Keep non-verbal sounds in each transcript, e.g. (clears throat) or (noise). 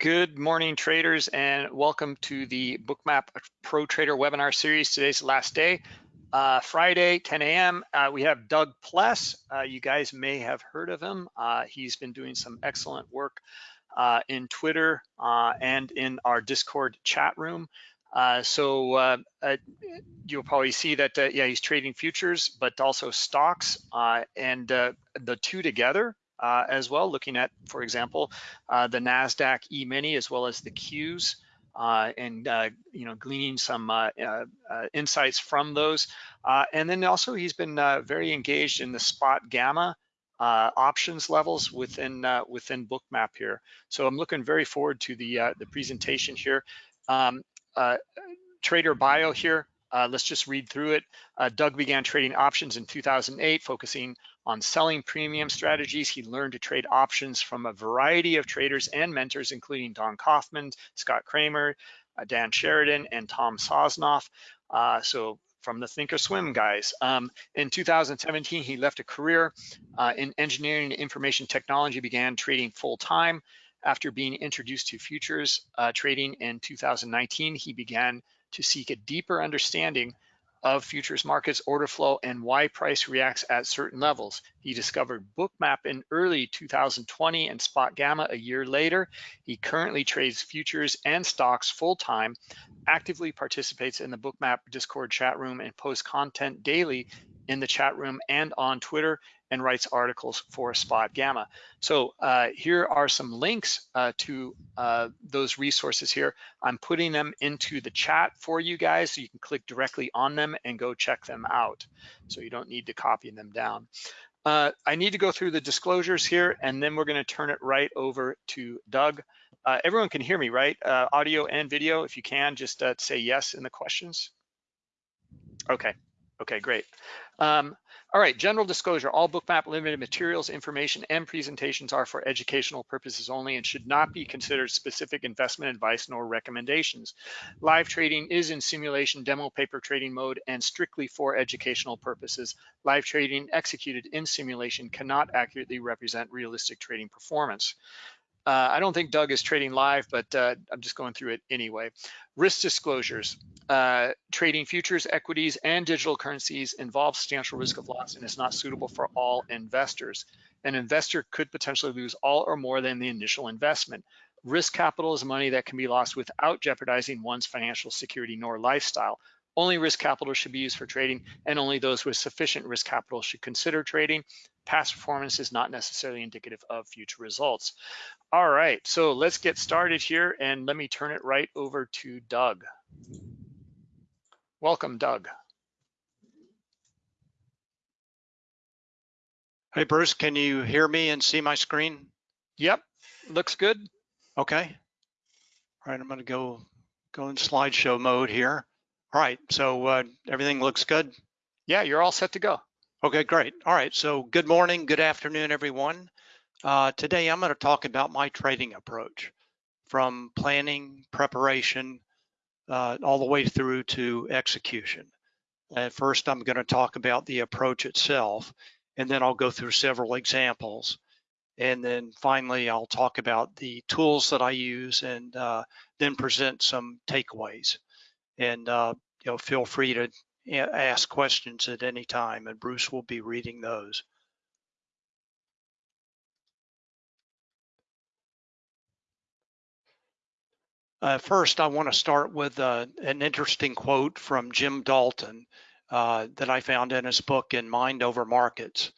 Good morning, traders, and welcome to the Bookmap Pro Trader webinar series. Today's the last day. Uh, Friday, 10 a.m., uh, we have Doug Pless. Uh, you guys may have heard of him. Uh, he's been doing some excellent work uh, in Twitter uh, and in our Discord chat room. so you'll probably see that, yeah, he's trading futures, but also stocks, and the two together uh, as well, looking at, for example, uh, the NASDAQ E-mini as well as the Qs uh, and, uh, you know, gleaning some uh, uh, insights from those. and then also he's been very engaged in the spot gamma options levels within within Bookmap here. So I'm looking very forward to the, the presentation here. Um, trader bio here, let's just read through it. Doug began trading options in 2008, focusing on selling premium strategies. He learned to trade options from a variety of traders and mentors, including Don Kaufman, Scott Kramer, uh, Dan Sheridan, and Tom Sosnoff. Uh, so from the Thinkorswim guys. Um, in 2017, he left a career uh, in engineering and information technology, began trading full time. After being introduced to futures uh, trading in 2019, he began to seek a deeper understanding of futures markets order flow and why price reacts at certain levels. He discovered Bookmap in early 2020 and Spot Gamma a year later. He currently trades futures and stocks full-time, actively participates in the Bookmap Discord chat room and posts content daily in the chat room and on Twitter and writes articles for Spot Gamma. So uh, here are some links uh, to uh, those resources here. I'm putting them into the chat for you guys so you can click directly on them and go check them out. So you don't need to copy them down. Uh, I need to go through the disclosures here and then we're gonna turn it right over to Doug. Uh, everyone can hear me, right? Uh, audio and video, if you can, just say yes in the questions. Okay, okay, great. Um, all right, general disclosure, all Bookmap limited materials, information, and presentations are for educational purposes only and should not be considered specific investment advice nor recommendations. Live trading is in simulation demo paper trading mode and strictly for educational purposes. Live trading executed in simulation cannot accurately represent realistic trading performance. Uh, I don't think Doug is trading live, but uh, I'm just going through it anyway. Risk disclosures. Uh, trading futures, equities, and digital currencies involves substantial risk of loss and is not suitable for all investors. An investor could potentially lose all or more than the initial investment. Risk capital is money that can be lost without jeopardizing one's financial security nor lifestyle. Only risk capital should be used for trading and only those with sufficient risk capital should consider trading. Past performance is not necessarily indicative of future results. All right, so let's get started here and let me turn it right over to Doug. Welcome, Doug. Hey, Bruce, can you hear me and see my screen? Yep, looks good. Okay. All right, I'm gonna go, go in slideshow mode here. All right, so uh, everything looks good? Yeah, you're all set to go. Okay, great. All right, so good morning, good afternoon, everyone. Uh, today I'm going to talk about my trading approach from planning, preparation, uh, all the way through to execution. At first, I'm going to talk about the approach itself, and then I'll go through several examples. And then finally, I'll talk about the tools that I use and uh, then present some takeaways and uh, you know feel free to ask questions at any time and Bruce will be reading those. Uh, first, I want to start with uh, an interesting quote from Jim Dalton uh, that I found in his book in Mind Over Markets.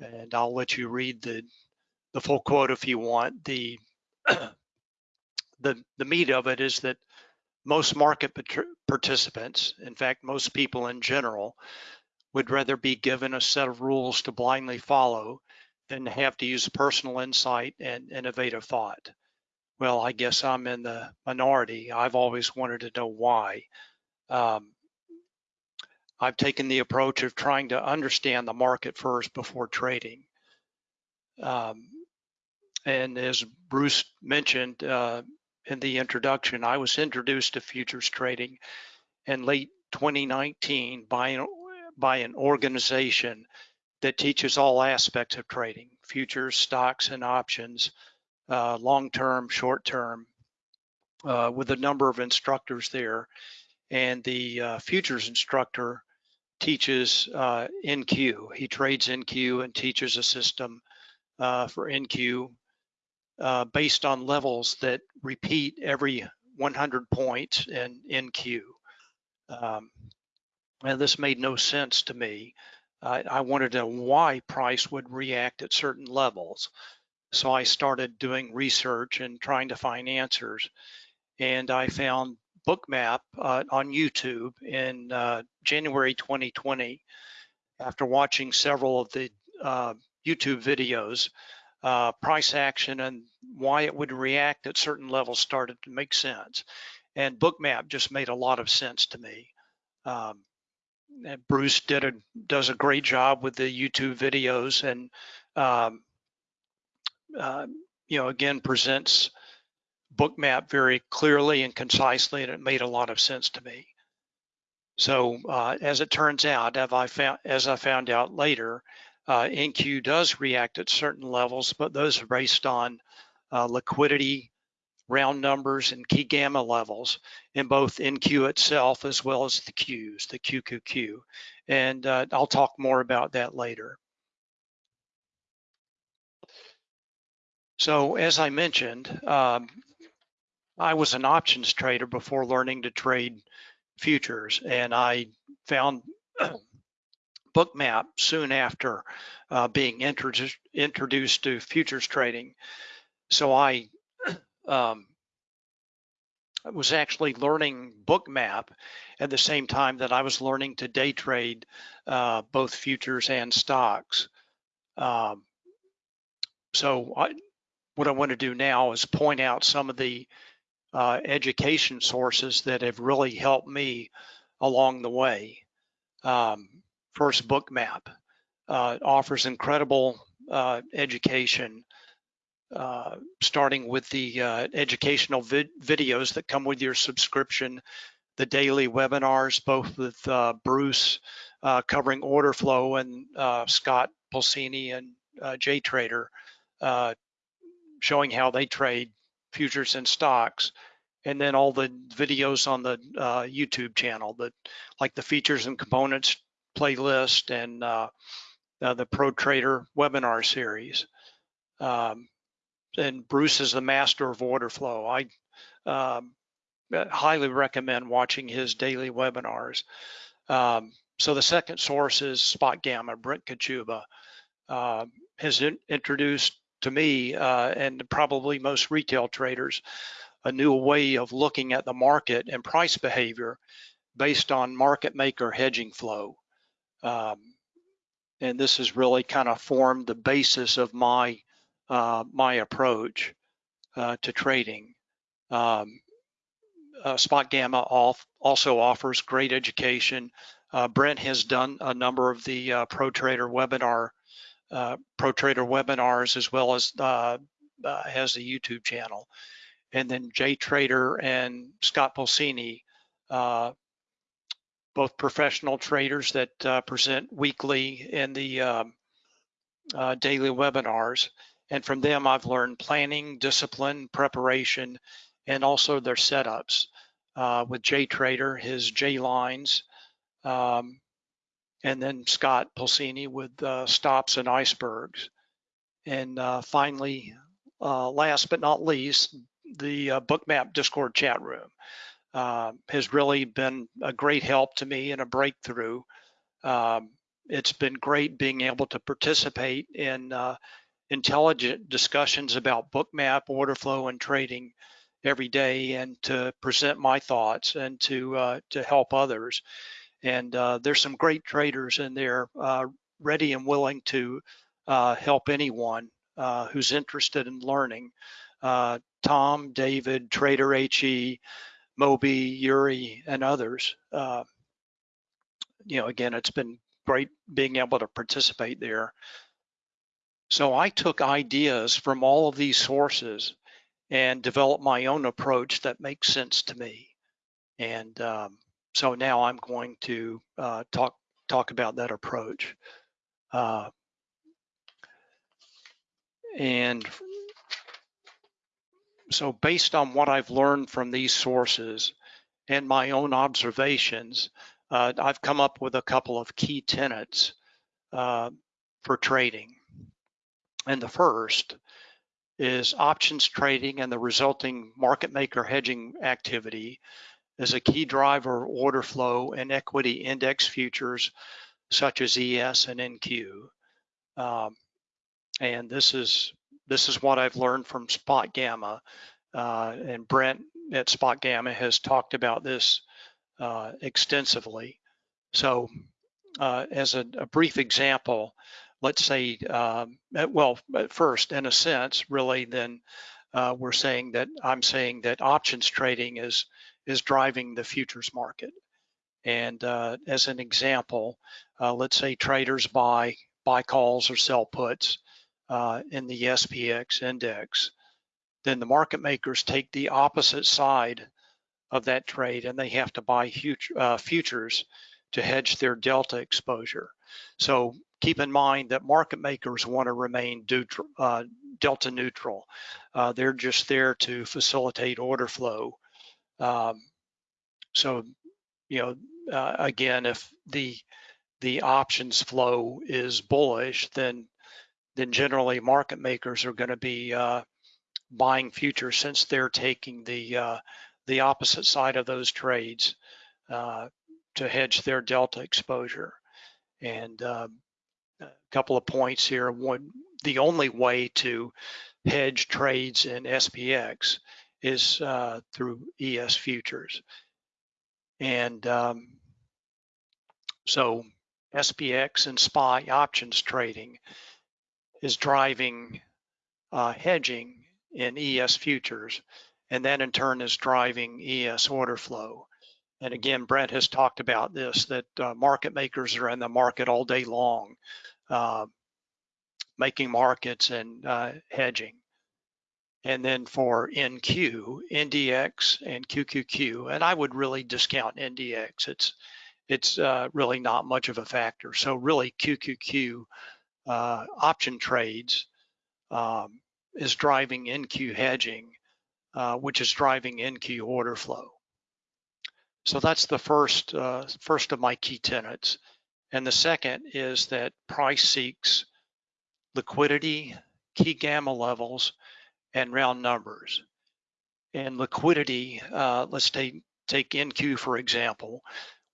And I'll let you read the, the full quote if you want. The, (clears throat) the, the meat of it is that most market participants, in fact, most people in general, would rather be given a set of rules to blindly follow than have to use personal insight and innovative thought. Well, I guess I'm in the minority. I've always wanted to know why. Um, I've taken the approach of trying to understand the market first before trading. Um, and as Bruce mentioned, uh, in the introduction, I was introduced to futures trading in late 2019 by an, by an organization that teaches all aspects of trading, futures, stocks, and options, uh, long-term, short-term, uh, with a number of instructors there. And the uh, futures instructor teaches uh, NQ. He trades NQ and teaches a system uh, for NQ uh, based on levels that repeat every 100 points in NQ. Um, and this made no sense to me. I, I wanted to know why price would react at certain levels. So I started doing research and trying to find answers. And I found Bookmap uh, on YouTube in uh, January 2020. After watching several of the uh, YouTube videos, uh, price action and why it would react at certain levels started to make sense. And Bookmap just made a lot of sense to me. Um, Bruce did a does a great job with the YouTube videos and um, uh, you know again presents Bookmap very clearly and concisely, and it made a lot of sense to me. So uh, as it turns out, I found as I found out later, uh, NQ does react at certain levels, but those are based on uh, liquidity, round numbers, and key gamma levels in both NQ itself as well as the Qs, the QQQ. And uh, I'll talk more about that later. So as I mentioned, um, I was an options trader before learning to trade futures, and I found (clears throat) Bookmap soon after uh, being introduced introduced to futures trading. So I (clears throat) um, was actually learning Bookmap at the same time that I was learning to day trade uh, both futures and stocks. Um, so I, what I want to do now is point out some of the uh, education sources that have really helped me along the way. Um, first, Bookmap uh, offers incredible uh, education, uh, starting with the uh, educational vid videos that come with your subscription, the daily webinars, both with uh, Bruce covering order flow and Scott Pulcini and JTrader showing how they trade futures and stocks and then all the videos on the uh, YouTube channel that like the features and components playlist and uh, uh, the Pro Trader webinar series. Um, and Bruce is the master of order flow. I um, highly recommend watching his daily webinars. Um, so the second source is Spot Gamma, Brent Kochuba, uh, has in, introduced to me uh, and probably most retail traders a new way of looking at the market and price behavior based on market maker hedging flow. Um, and this has really kind of formed the basis of my uh, my approach uh, to trading. Um, uh, Spot Gamma off also offers great education. Uh, Brent has done a number of the uh, Pro Trader webinar uh, Pro Trader webinars as well as has a YouTube channel. And then JTrader and Scott Pulcini both professional traders that uh, present weekly in the um, uh, daily webinars. And from them, I've learned planning, discipline, preparation, and also their setups. Uh, with JTrader, his J lines, um, and then Scott Pulcini with uh, stops and icebergs. And uh, finally, uh, last but not least, the Bookmap Discord chat room uh, has really been a great help to me and a breakthrough. Um, it's been great being able to participate in uh, intelligent discussions about bookmap, order flow, and trading every day, and to present my thoughts and to uh, to help others. And uh, there's some great traders in there, uh, ready and willing to uh, help anyone who's interested in learning. Tom, David, Trader HE, Moby, Yuri, and others. Uh, you know, again, it's been great being able to participate there. So I took ideas from all of these sources and developed my own approach that makes sense to me. And um, so now I'm going to uh, talk talk about that approach. Uh, and so based on what I've learned from these sources and my own observations, uh, I've come up with a couple of key tenets uh, for trading. And the first is options trading and the resulting market maker hedging activity is a key driver of order flow in equity index futures such as ES and NQ. Um, and this is this is what I've learned from Spot Gamma. Uh, and Brent at Spot Gamma has talked about this uh, extensively. So uh, as a, a, brief example, let's say, um, well, at first, in a sense, really, then uh, we're saying that I'm saying that options trading is is driving the futures market. And uh, as an example, uh, let's say traders buy buy calls or sell puts uh, in the SPX index, then the market makers take the opposite side of that trade and they have to buy uh, futures to hedge their delta exposure. So keep in mind that market makers want to remain neutral, uh, delta neutral. Uh, they're just there to facilitate order flow. Um, so, you know, uh, again, if the the options flow is bullish, then then generally market makers are going to be uh, buying futures since they're taking the uh, the opposite side of those trades uh, to hedge their delta exposure. And um, a couple of points here. One, the only way to hedge trades in SPX is uh, through ES futures. And um, so SPX and SPY options trading is driving uh, hedging in ES futures, and that in turn is driving ES order flow. And again, Brent has talked about this, that uh, market makers are in the market all day long, uh, making markets and uh, hedging. And then for NQ, NDX and QQQ, and I would really discount NDX. It's it's uh, really not much of a factor. So really QQQ uh, option trades um, is driving NQ hedging, uh, which is driving NQ order flow. So that's the first uh, first of my key tenets. And the second is that price seeks liquidity, key gamma levels, and round numbers. And liquidity, uh, let's take, take NQ for example,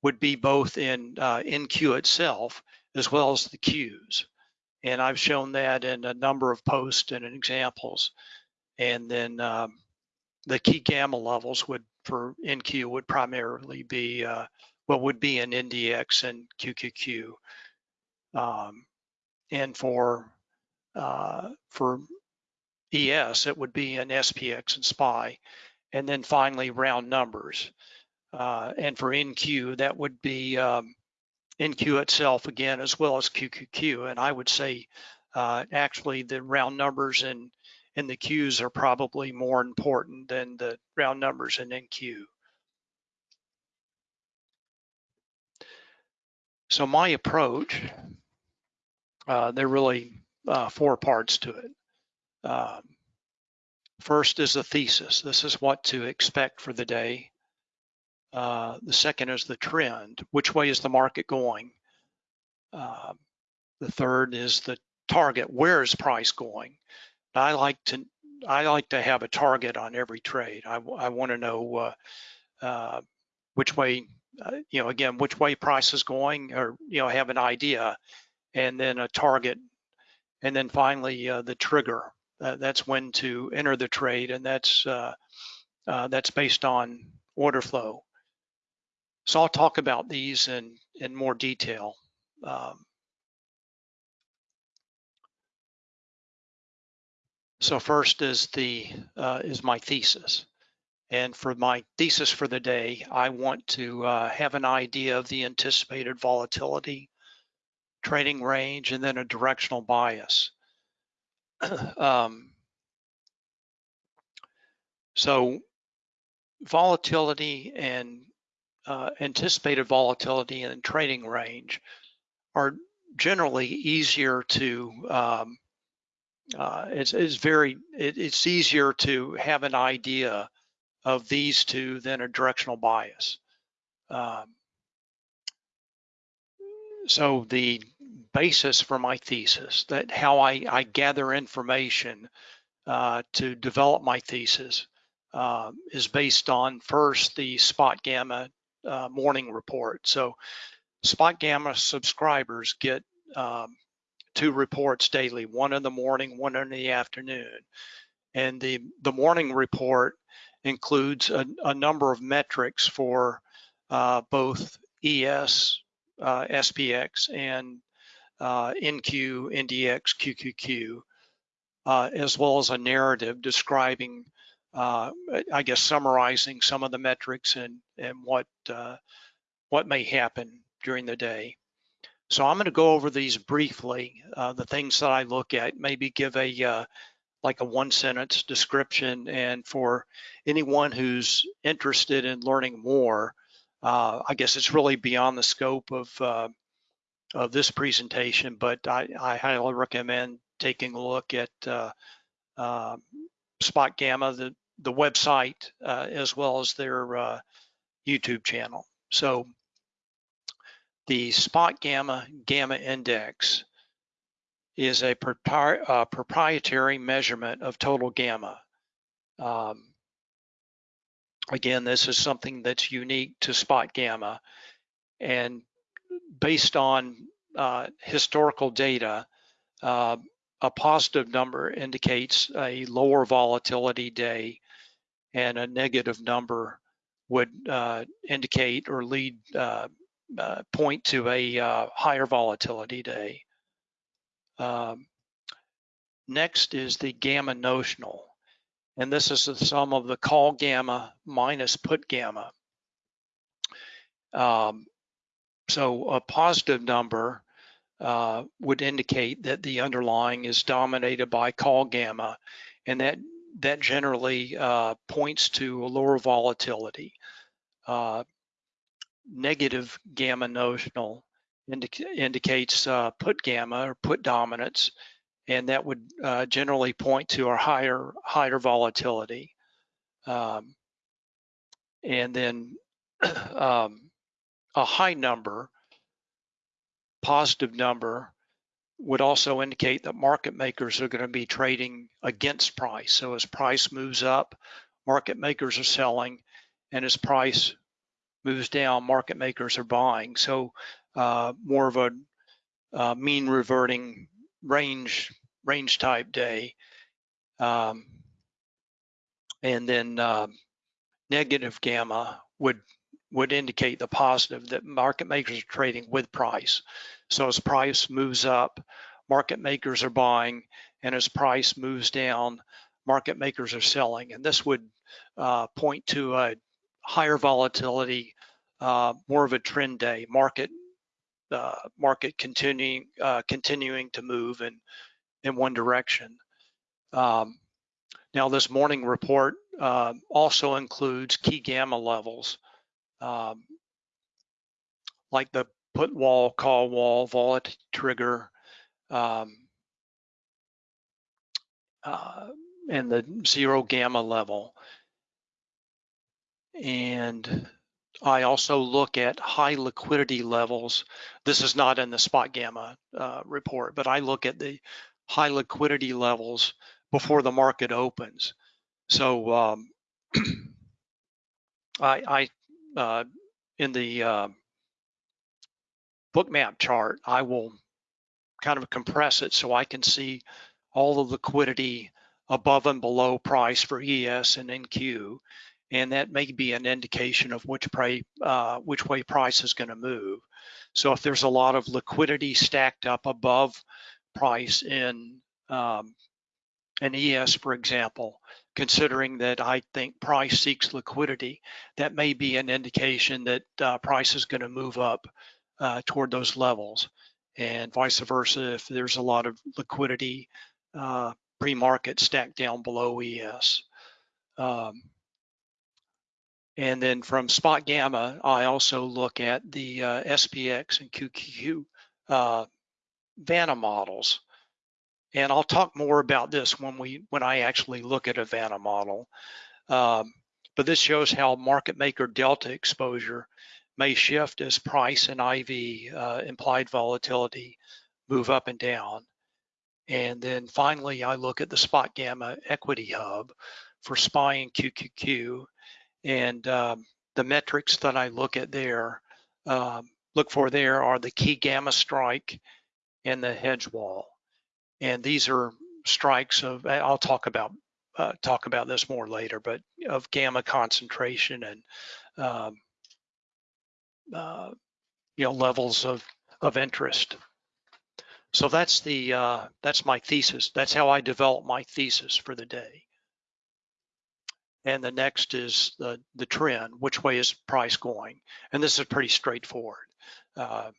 would be both in uh, NQ itself as well as the Qs. And I've shown that in a number of posts and examples. And then um, the key gamma levels would for NQ would primarily be uh, what would be an NDX and QQQ. Um, and for uh, for ES, it would be an SPX and SPY. And then finally, round numbers. Uh, and for NQ, that would be um, NQ itself again, as well as QQQ. And I would say uh, actually the round numbers in, in the Qs are probably more important than the round numbers in NQ. So my approach, uh, there are really uh, four parts to it. Um, first is the thesis. This is what to expect for the day. Uh, the second is the trend. Which way is the market going? Uh, the third is the target. Where is price going? I like to I like to have a target on every trade. I, I want to know uh, uh, which way, uh, you know, again, which way price is going, or you know, have an idea, and then a target, and then finally uh, the trigger. that's when to enter the trade, and that's that's based on order flow. So I'll talk about these in, in more detail. Um, so first is the uh, is my thesis. And for my thesis for the day, I want to uh, have an idea of the anticipated volatility, trading range, and then a directional bias. (clears throat) um, so volatility and uh, anticipated volatility and trading range are generally easier to um, uh, it's, it's very, it, it's easier to have an idea of these two than a directional bias. Um, so the basis for my thesis, that how I, I gather information uh, to develop my thesis uh, is based on first the spot gamma uh, morning report. So spot gamma subscribers get um, two reports daily, one in the morning, one in the afternoon. And the, the morning report includes a, a number of metrics for uh, both ES, uh, SPX, and uh, NQ, NDX, QQQ, uh, as well as a narrative describing, uh, I guess, summarizing some of the metrics and, and what, uh, what may happen during the day. So I'm going to go over these briefly, uh, the things that I look at, maybe give a uh, like a one sentence description. And for anyone who's interested in learning more, uh, I guess it's really beyond the scope of uh, of this presentation, but I, I, highly recommend taking a look at uh, uh, Spot Gamma, the, the website, as well as their YouTube channel. So the spot gamma gamma index is a uh, proprietary measurement of total gamma. Um, again, this is something that's unique to spot gamma and based on uh, historical data, uh, a positive number indicates a lower volatility day and a negative number would uh, indicate or lead uh, uh, point to a uh, higher volatility day. Um, next is the gamma notional. And this is the sum of the call gamma minus put gamma. Um, so a positive number uh, would indicate that the underlying is dominated by call gamma, and that that generally uh, points to a lower volatility. Uh, negative gamma notional indicates uh, put gamma or put dominance, and that would uh, generally point to a higher higher volatility. Um, and then (clears throat) um, a high number, positive number, would also indicate that market makers are going to be trading against price. So as price moves up, market makers are selling, and as price moves down, market makers are buying. So uh, more of a uh, mean reverting range range type day. Um, and then uh, negative gamma would would indicate the positive that market makers are trading with price. So as price moves up, market makers are buying, and as price moves down, market makers are selling. And this would uh, point to a higher volatility, uh, more of a trend day, market uh, market continuing uh, continuing to move in in one direction. Um, now, this morning report uh, also includes key gamma levels, um, like the put wall, call wall, volatility trigger, um, uh, and the zero gamma level. And I also look at high liquidity levels. This is not in the spot gamma uh, report, but I look at the high liquidity levels before the market opens. So um, (clears throat) I, I uh, in the uh, bookmap chart, I will kind of compress it so I can see all the liquidity above and below price for ES and NQ and that may be an indication of which, pray, uh, which way price is going to move. So if there's a lot of liquidity stacked up above price in um, an ES, for example, considering that I think price seeks liquidity, that may be an indication that uh, price is going to move up uh, toward those levels. And vice versa, if there's a lot of liquidity uh, pre-market stacked down below ES. Um, and then from spot gamma, I also look at the uh, SPX and QQQ uh, Vanna models. And I'll talk more about this when we when I actually look at a Vanna model. Um, but this shows how market maker delta exposure may shift as price and IV uh, implied volatility move up and down. And then finally, I look at the spot gamma equity hub for SPY and QQQ. And um, the metrics that I look at there, um, look for there are the key gamma strike and the hedge wall. And these are strikes of, I'll talk about uh, talk about this more later, but of gamma concentration and um, uh, you know levels of of interest. So that's the uh, that's my thesis. That's how I develop my thesis for the day. And the next is the the trend. Which way is price going? And this is pretty straightforward. Uh,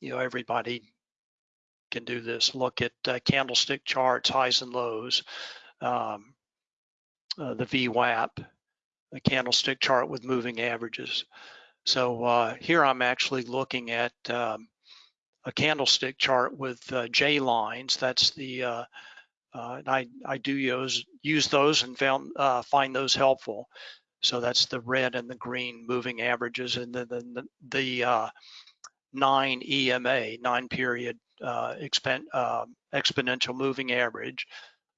you know, everybody can do this. Look at uh, candlestick charts, highs and lows, um, uh, the VWAP, a candlestick chart with moving averages. So uh, here I'm actually looking at um, a candlestick chart with uh, J lines. That's the uh, uh, I I do use use those and found uh, find those helpful. So that's the red and the green moving averages, and then the, the uh, nine EMA nine period expen, exponential moving average.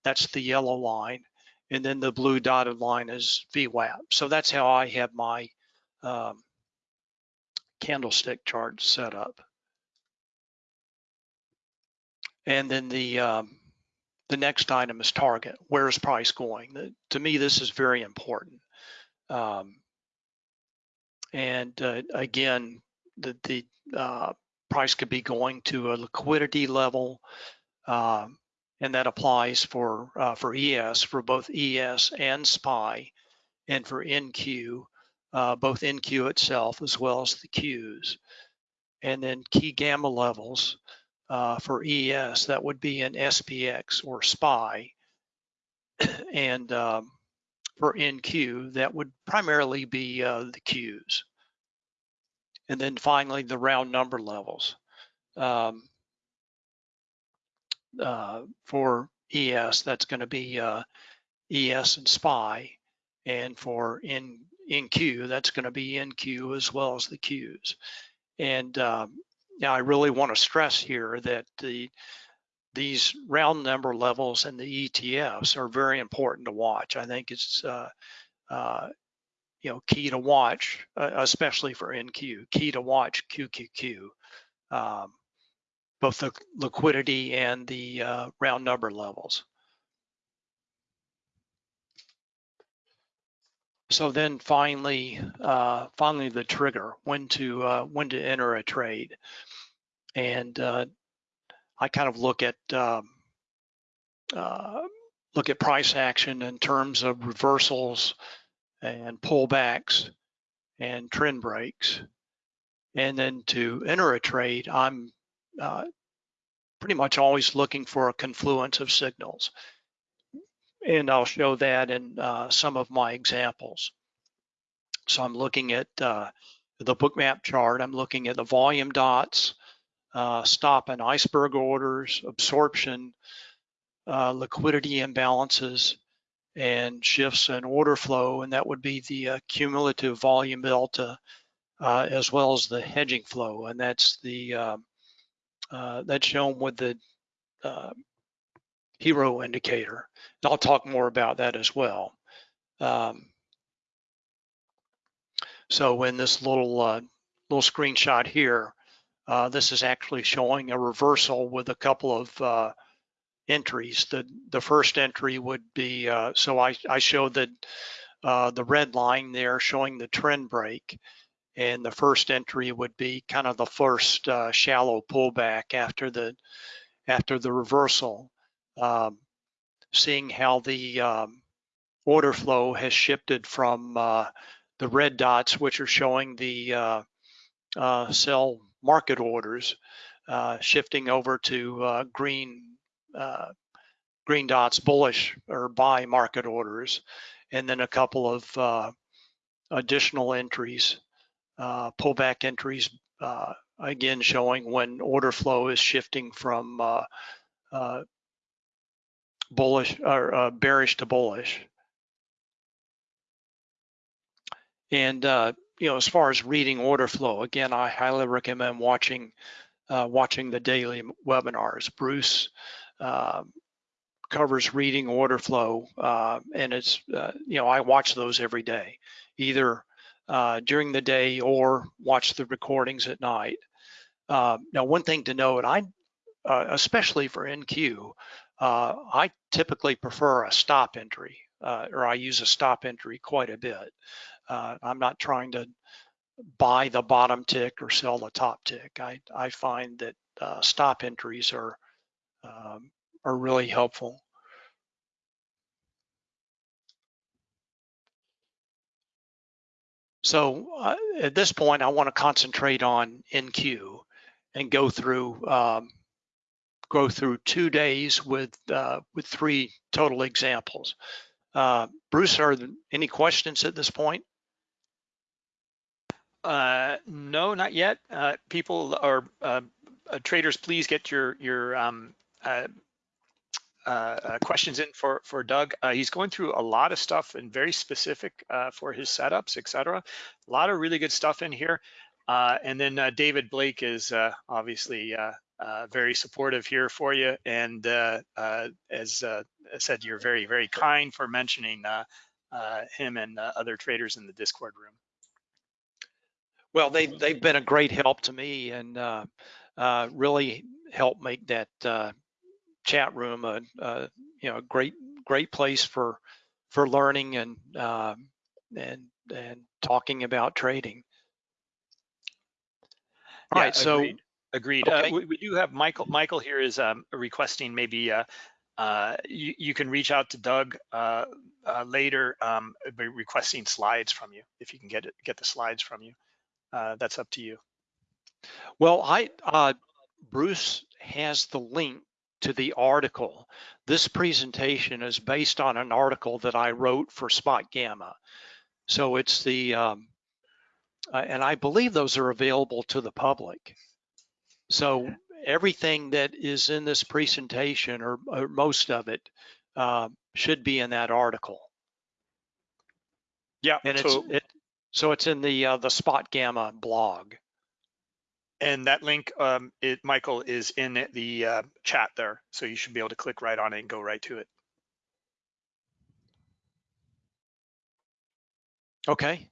That's the yellow line, and then the blue dotted line is VWAP. So that's how I have my um, candlestick chart set up. And then the um, the next item is target. Where's price going? The, to me, this is very important. Um, and uh, again, the, the uh, price could be going to a liquidity level, um, and that applies for uh, for ES for both ES and SPY, and for NQ, uh, both NQ itself as well as the Qs, and then key gamma levels uh, for ES, that would be in SPX or SPY. (coughs) and um, for NQ, that would primarily be uh, the Qs. And then finally, the round number levels. Um, uh, for ES, that's going to be uh, ES and SPY. And for N, NQ, that's going to be in NQ as well as the Qs. And um, now, I really want to stress here that the these round number levels and the ETFs are very important to watch. I think it's uh, uh, you know key to watch, uh, especially for NQ. Key to watch QQQ, um, both the liquidity and the uh, round number levels. So then finally, uh, finally the trigger, when to uh, when to enter a trade, and uh, I kind of look at um, uh, look at price action in terms of reversals and pullbacks and trend breaks, and then to enter a trade, I'm uh, pretty much always looking for a confluence of signals and I'll show that in uh, some of my examples. So I'm looking at uh, the bookmap chart, I'm looking at the volume dots, uh, stop and iceberg orders, absorption, uh, liquidity imbalances, and shifts in order flow, and that would be the uh, cumulative volume delta, uh, as well as the hedging flow, and that's the that's shown with the HIRO indicator. And I'll talk more about that as well. Um, so in this little uh, little screenshot here, uh, this is actually showing a reversal with a couple of uh, entries. The the first entry would be uh, so I I showed that uh, the red line there showing the trend break, and the first entry would be kind of the first uh, shallow pullback after the after the reversal um, seeing how the um, order flow has shifted from uh, the red dots, which are showing the uh, uh, sell market orders, uh, shifting over to uh, green uh, green dots, bullish or buy market orders, and then a couple of additional entries, pullback entries, again showing when order flow is shifting from bullish or uh, bearish to bullish. And uh, you know, as far as reading order flow, again, I highly recommend watching uh, watching the daily webinars. Bruce uh, covers reading order flow, uh, and it's uh, you know I watch those every day, either uh, during the day or watch the recordings at night. Uh, now, one thing to note, I especially for NQ, I typically prefer a stop entry, or I use a stop entry quite a bit. Uh, I'm not trying to buy the bottom tick or sell the top tick. I, I find that uh, stop entries are um, are really helpful. So uh, at this point, I want to concentrate on NQ and go through um, go through two days with uh, with three total examples. Uh, Bruce, are there any questions at this point? Uh, no, not yet. Uh, people or uh, uh, traders, please get your your um, questions in for for Doug. he's going through a lot of stuff and very specific for his setups, etc. A lot of really good stuff in here. and then David Blake is obviously very supportive here for you. And as I said, you're very very kind for mentioning him and other traders in the Discord room. Well, they they've been a great help to me and uh, uh, really helped make that uh, chat room a, a, you know a great great place for for learning and um, and and talking about trading. All yeah, right, so agreed. Agreed. Uh. We, we, do have Michael. Michael here is um, requesting maybe uh, uh, you, you, can reach out to Doug later, um, requesting slides from you if you can get it, get the slides from you uh, that's up to you. Well, I uh, Bruce has the link to the article. This presentation is based on an article that I wrote for Spot Gamma. So it's the, um, uh, and I believe those are available to the public. So everything that is in this presentation, or, or most of it, uh, should be in that article. Yeah, and so, it's it, so it's in the uh, the Spot Gamma blog. And that link, um, it, Michael, is in the uh, chat there. So you should be able to click right on it and go right to it. Okay.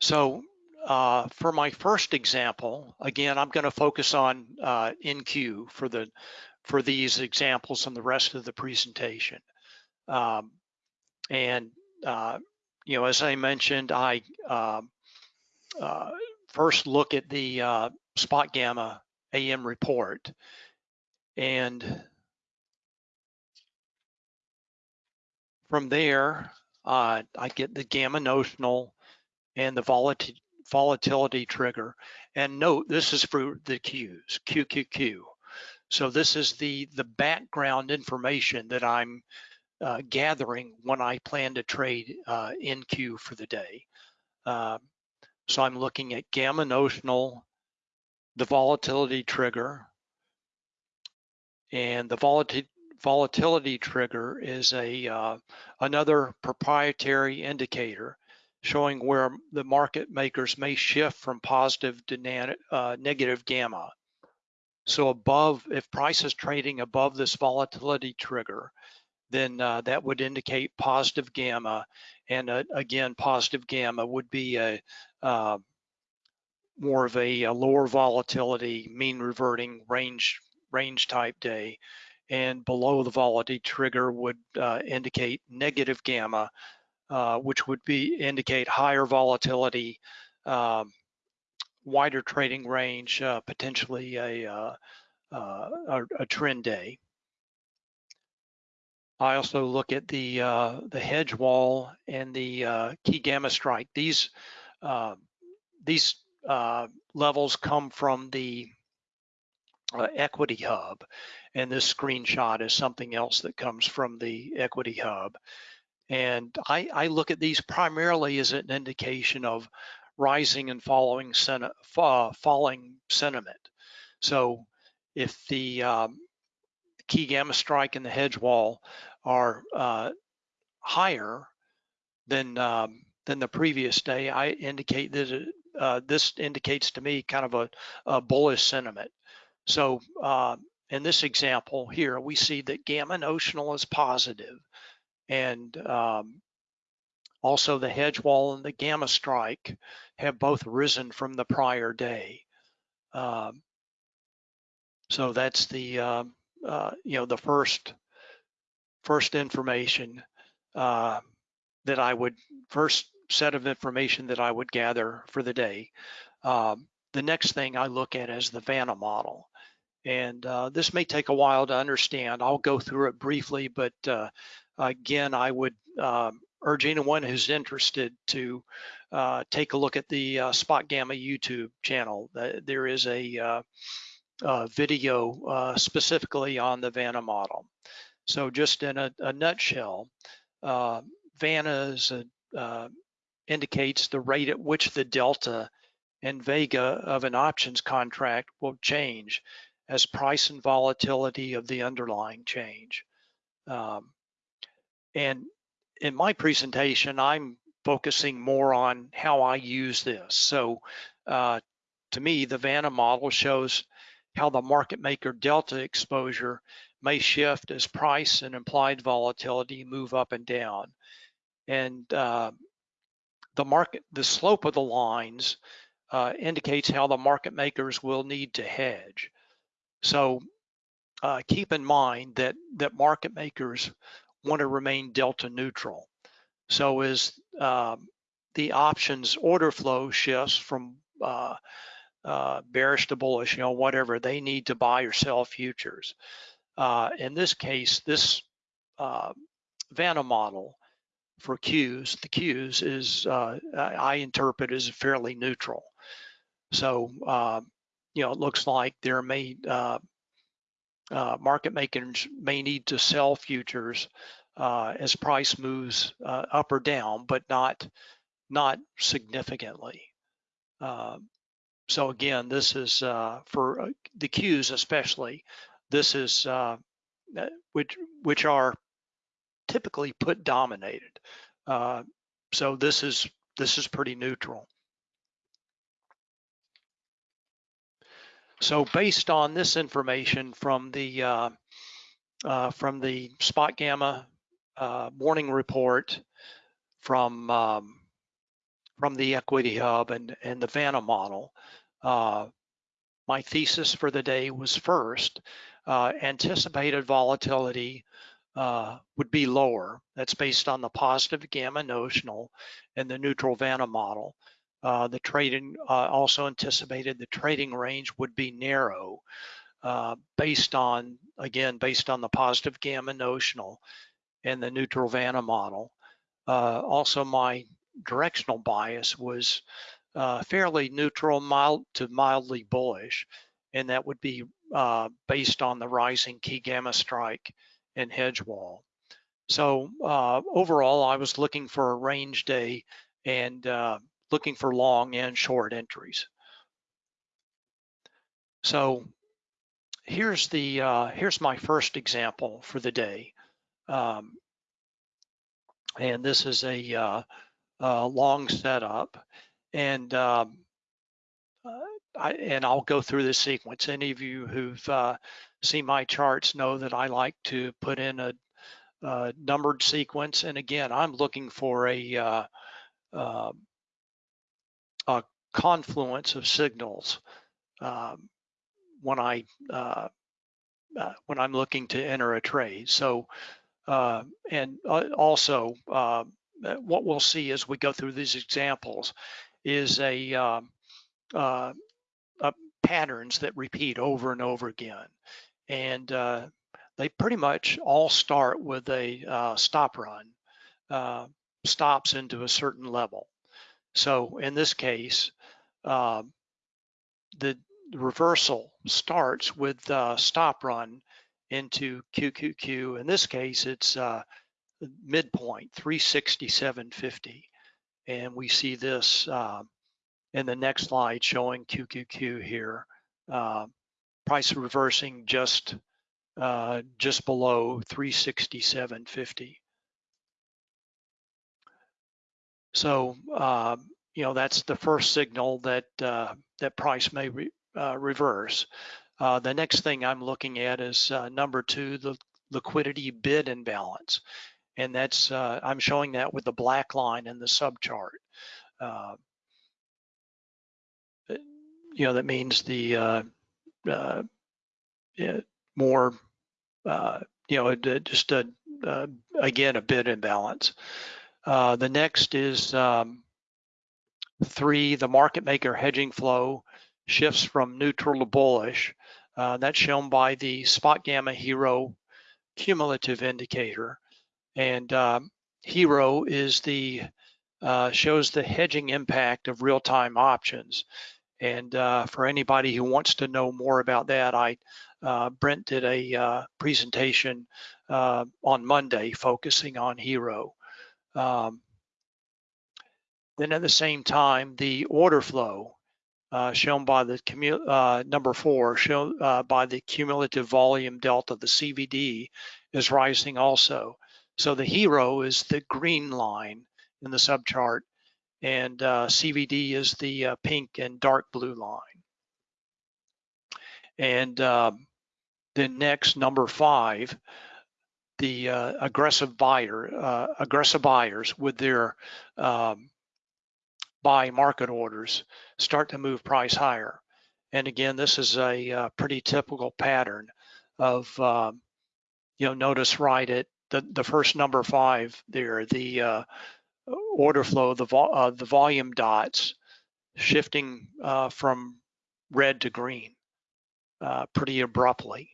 So uh, for my first example, again, I'm going to focus on uh, NQ for the for these examples and the rest of the presentation. Um, and uh, you know, as I mentioned, I uh, uh, first look at the uh, spot gamma AM report and from there, I get the gamma notional and the volatility volatility trigger. And note, this is for the Qs, QQQ. So this is the, the background information that I'm uh, gathering when I plan to trade uh, NQ for the day. Uh, so I'm looking at gamma notional, the volatility trigger, and the volatility volatility trigger is a uh, another proprietary indicator showing where the market makers may shift from positive to uh, negative gamma. So above, if price is trading above this volatility trigger, then uh, that would indicate positive gamma. And uh, again, positive gamma would be a uh, more of a, a, lower volatility, mean reverting range range type day. And below the volatility trigger would uh, indicate negative gamma, uh, which would be indicate higher volatility, um, wider trading range, uh, potentially a, a, a trend day. I also look at the uh, the hedge wall and the uh, key gamma strike. These uh, these uh, levels come from the uh, equity hub, and this screenshot is something else that comes from the equity hub. And I, I look at these primarily as an indication of rising and following sen falling sentiment. So if the um, key gamma strike and the hedge wall are uh, higher than um, than the previous day, I indicate that it, uh, this indicates to me kind of a, a bullish sentiment. So uh, in this example here, we see that gamma notional is positive and um, also the hedge wall and the gamma strike have both risen from the prior day. Um, so that's the, uh, uh, you know, the first, first information uh, that I would, first set of information that I would gather for the day. Um, the next thing I look at is the Vanna model. And uh, this may take a while to understand. I'll go through it briefly, but uh, again, I would um, urge anyone who's interested to uh, take a look at the uh, Spot Gamma YouTube channel. There is a, uh, video uh, specifically on the Vanna model. So just in a, a nutshell, Vanna is a, indicates the rate at which the delta and vega of an options contract will change as price and volatility of the underlying change. Um, and in my presentation, I'm focusing more on how I use this. So uh, to me, the Vanna model shows how the market maker delta exposure may shift as price and implied volatility move up and down. And uh, the market, the slope of the lines uh, indicates how the market makers will need to hedge. So uh, keep in mind that that market makers want to remain delta neutral. So as um, the options order flow shifts from uh, uh, bearish to bullish, you know, whatever, they need to buy or sell futures. Uh, in this case, this uh, Vanna model for Qs, the Qs is, uh, I interpret as fairly neutral. So, uh, you know, it looks like there may, uh, market makers may need to sell futures uh, as price moves uh, up or down, but not not significantly. Uh, so again, this is uh, for uh, the Qs especially. This is uh, which which are typically put dominated. so this is this is pretty neutral. So based on this information from the uh, uh, from the spot gamma uh, morning report from um, from the equity hub and and the Vanna model, uh, my thesis for the day was first uh, anticipated volatility uh, would be lower. That's based on the positive gamma notional and the neutral Vanna model. Uh, the trading uh, also anticipated the trading range would be narrow uh, based on, again, based on the positive gamma notional and the neutral Vanna model. Uh, also, my directional bias was uh, fairly neutral, mild to mildly bullish, and that would be based on the rising key gamma strike and hedge wall. So overall, I was looking for a range day and looking for long and short entries. So here's the uh, here's my first example for the day. Um, and this is a, uh, a long setup. And um, uh, I, and I'll go through this sequence. Any of you who've uh, seen my charts know that I like to put in a, a numbered sequence. And again, I'm looking for a uh, a confluence of signals um, when I uh, uh, when I'm looking to enter a trade. So uh, and uh, also uh, what we'll see as we go through these examples is a, um, uh, patterns that repeat over and over again, and they pretty much all start with a stop run, stops into a certain level. So in this case, uh, the reversal starts with uh, stop run into QQQ. In this case, it's uh, midpoint 367.50. And we see this uh, in the next slide showing QQQ here. Uh, price reversing just uh, just below 367.50. So, you know, that's the first signal that uh, that price may re, uh, reverse. Uh, the next thing I'm looking at is uh, number two, the liquidity bid imbalance. And that's, uh, I'm showing that with the black line in the subchart. Uh, you know, that means the more, you know, just a, again, a bid imbalance. The next is um, three, the market maker hedging flow shifts from neutral to bullish. Uh, that's shown by the spot gamma HIRO cumulative indicator. And um, HIRO is the uh, shows the hedging impact of real-time options. And uh, for anybody who wants to know more about that, I uh, Brent did a uh, presentation uh, on Monday focusing on HIRO. Um, then at the same time, the order flow uh, shown by the uh, number four, shown uh, by the cumulative volume delta, the CVD is rising also. So the HIRO is the green line in the subchart and uh, CVD is the uh, pink and dark blue line. And um, then next, number five, the uh, aggressive buyer, aggressive buyers with their um, buy market orders start to move price higher. And again, this is a, a uh, pretty typical pattern of, um, you know, notice right at the, the first number five there, the uh, order flow, the, vo uh, the volume dots shifting uh, from red to green uh, pretty abruptly.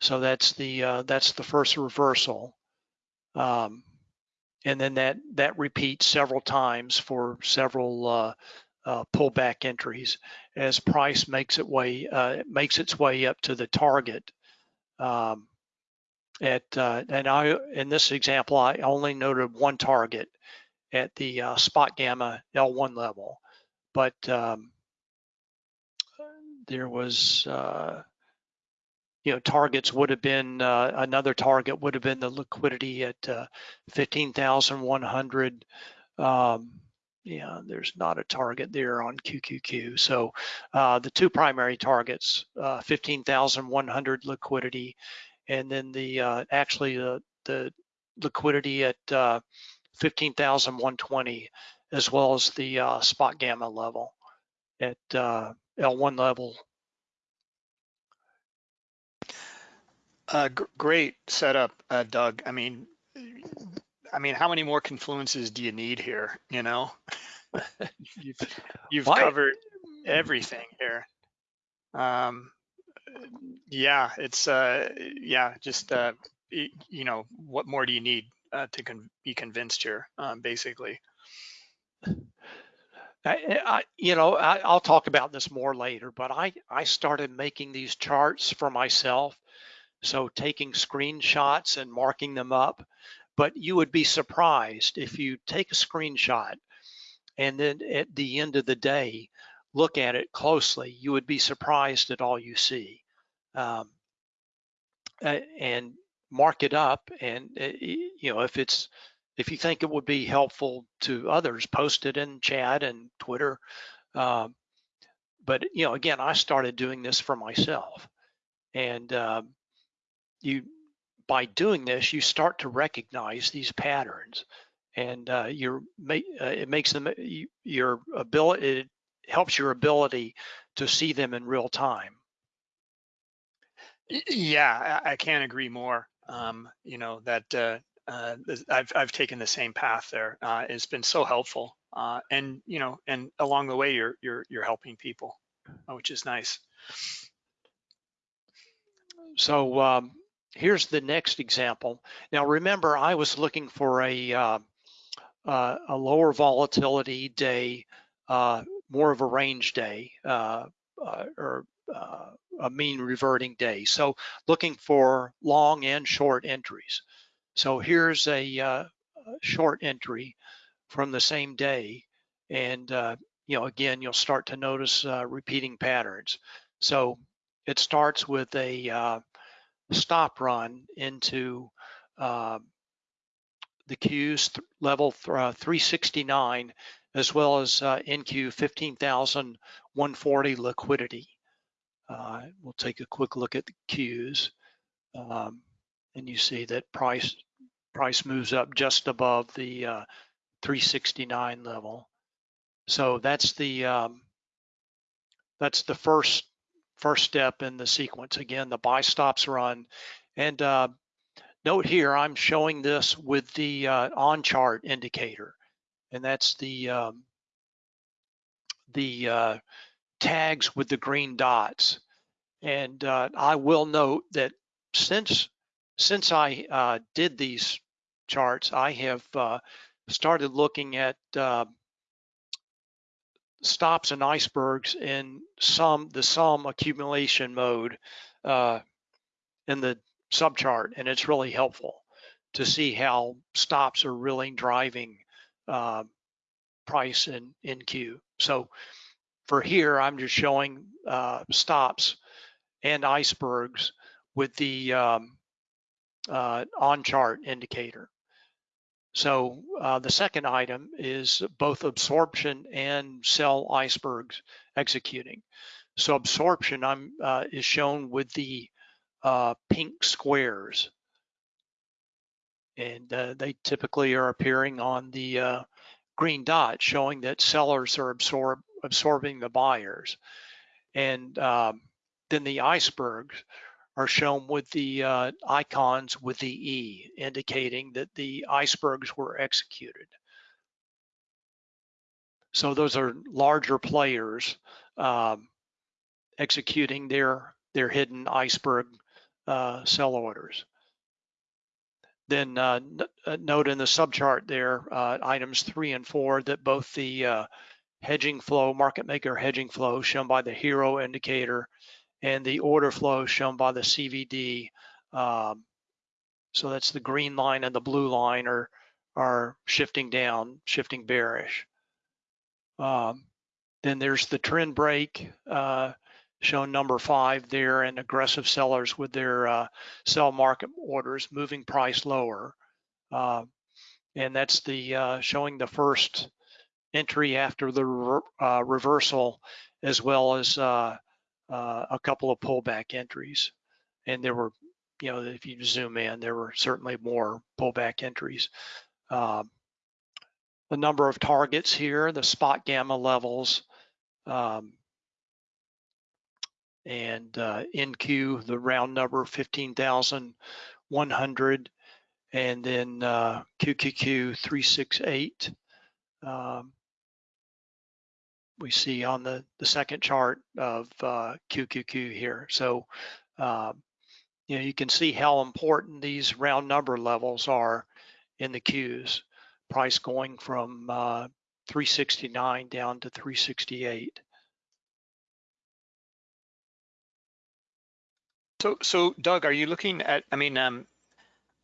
So that's the uh, that's the first reversal, um, and then that that repeats several times for several uh, uh, pullback entries as price makes it way makes its way up to the target. Um, at and I in this example I only noted one target at the uh, spot gamma L1 level, but um, there was, uh, you know, targets would have been, uh, another target would have been the liquidity at uh, 15,100. Um, yeah, there's not a target there on QQQ. So uh, the two primary targets, uh, 15,100 liquidity, and then the actually the, the liquidity at 15,120 as well as the uh, spot gamma level at uh, L1 level. Uh, great setup, uh, Doug. I mean, I mean, how many more confluences do you need here? You know, (laughs) you've, you've covered everything here. Um, yeah, it's uh, yeah, just uh, you know, what more do you need? uh, to con be convinced here, um, basically. I, I, you know, I, will talk about this more later, but I, I started making these charts for myself. So taking screenshots and marking them up, but you would be surprised if you take a screenshot and then at the end of the day, look at it closely, you would be surprised at all you see. Um, and mark it up and eh, you know if it's if you think it would be helpful to others post it in chat and twitter. Uh, but you know again i started doing this for myself. And uh, you by doing this you start to recognize these patterns and uh, your uh, it makes them your ability it helps your ability to see them in real time yeah i can't agree more um, you know, that uh, uh, I've, I've taken the same path there. Uh, it's been so helpful. Uh, and, you know, and along the way, you're, you're, you're helping people, uh, which is nice. So um, here's the next example. Now, remember, I was looking for a, uh, uh, a lower volatility day, uh, more of a range day, uh, uh, or uh, a mean reverting day. So looking for long and short entries. So here's a, short entry from the same day. And, you know, again, you'll start to notice repeating patterns. So it starts with a, stop run into uh, the Qs th- level th- uh, 369 as well as uh, NQ 15,140 liquidity. Uh, we'll take a quick look at the Qs. Um, and you see that price price moves up just above the uh, 369 level. So that's the um, that's the first first step in the sequence. Again, the buy stops run, and uh, note here I'm showing this with the uh, on chart indicator, and that's the um, the uh, tags with the green dots. And uh, I will note that since since I uh, did these charts, I have uh, started looking at stops and icebergs in some the sum accumulation mode uh, in the subchart, and it's really helpful to see how stops are really driving uh, price in in Q. So for here, I'm just showing uh, stops and icebergs with the um, uh, on chart indicator. So uh, the second item is both absorption and sell icebergs executing. So absorption I'm, uh, is shown with the uh, pink squares. And uh, they typically are appearing on the uh, green dot showing that sellers are absorb, absorbing the buyers. And um, then the icebergs are shown with the uh, icons with the E, indicating that the icebergs were executed. So those are larger players um, executing their, their hidden iceberg uh, sell orders. Then uh, uh, note in the subchart there, uh, items three and four, that both the uh, hedging flow, market maker hedging flow shown by the HIRO indicator and the order flow shown by the CVD. Um, so that's the green line and the blue line are, are shifting down, shifting bearish. Um, then there's the trend break uh, shown number five there and aggressive sellers with their uh, sell market orders moving price lower. Uh, and that's the uh, showing the first entry after the re uh, reversal as well as uh, a couple of pullback entries. And there were, you know, if you zoom in, there were certainly more pullback entries. Um, the number of targets here, the spot gamma levels, um, and uh, NQ, the round number 15,100, and then uh, QQQ 368. Um, we see on the, the second chart of uh, QQQ here. So, um, you know, you can see how important these round number levels are in the Qs. Price going from uh, 369 down to 368. So, so Doug, are you looking at, I mean, um,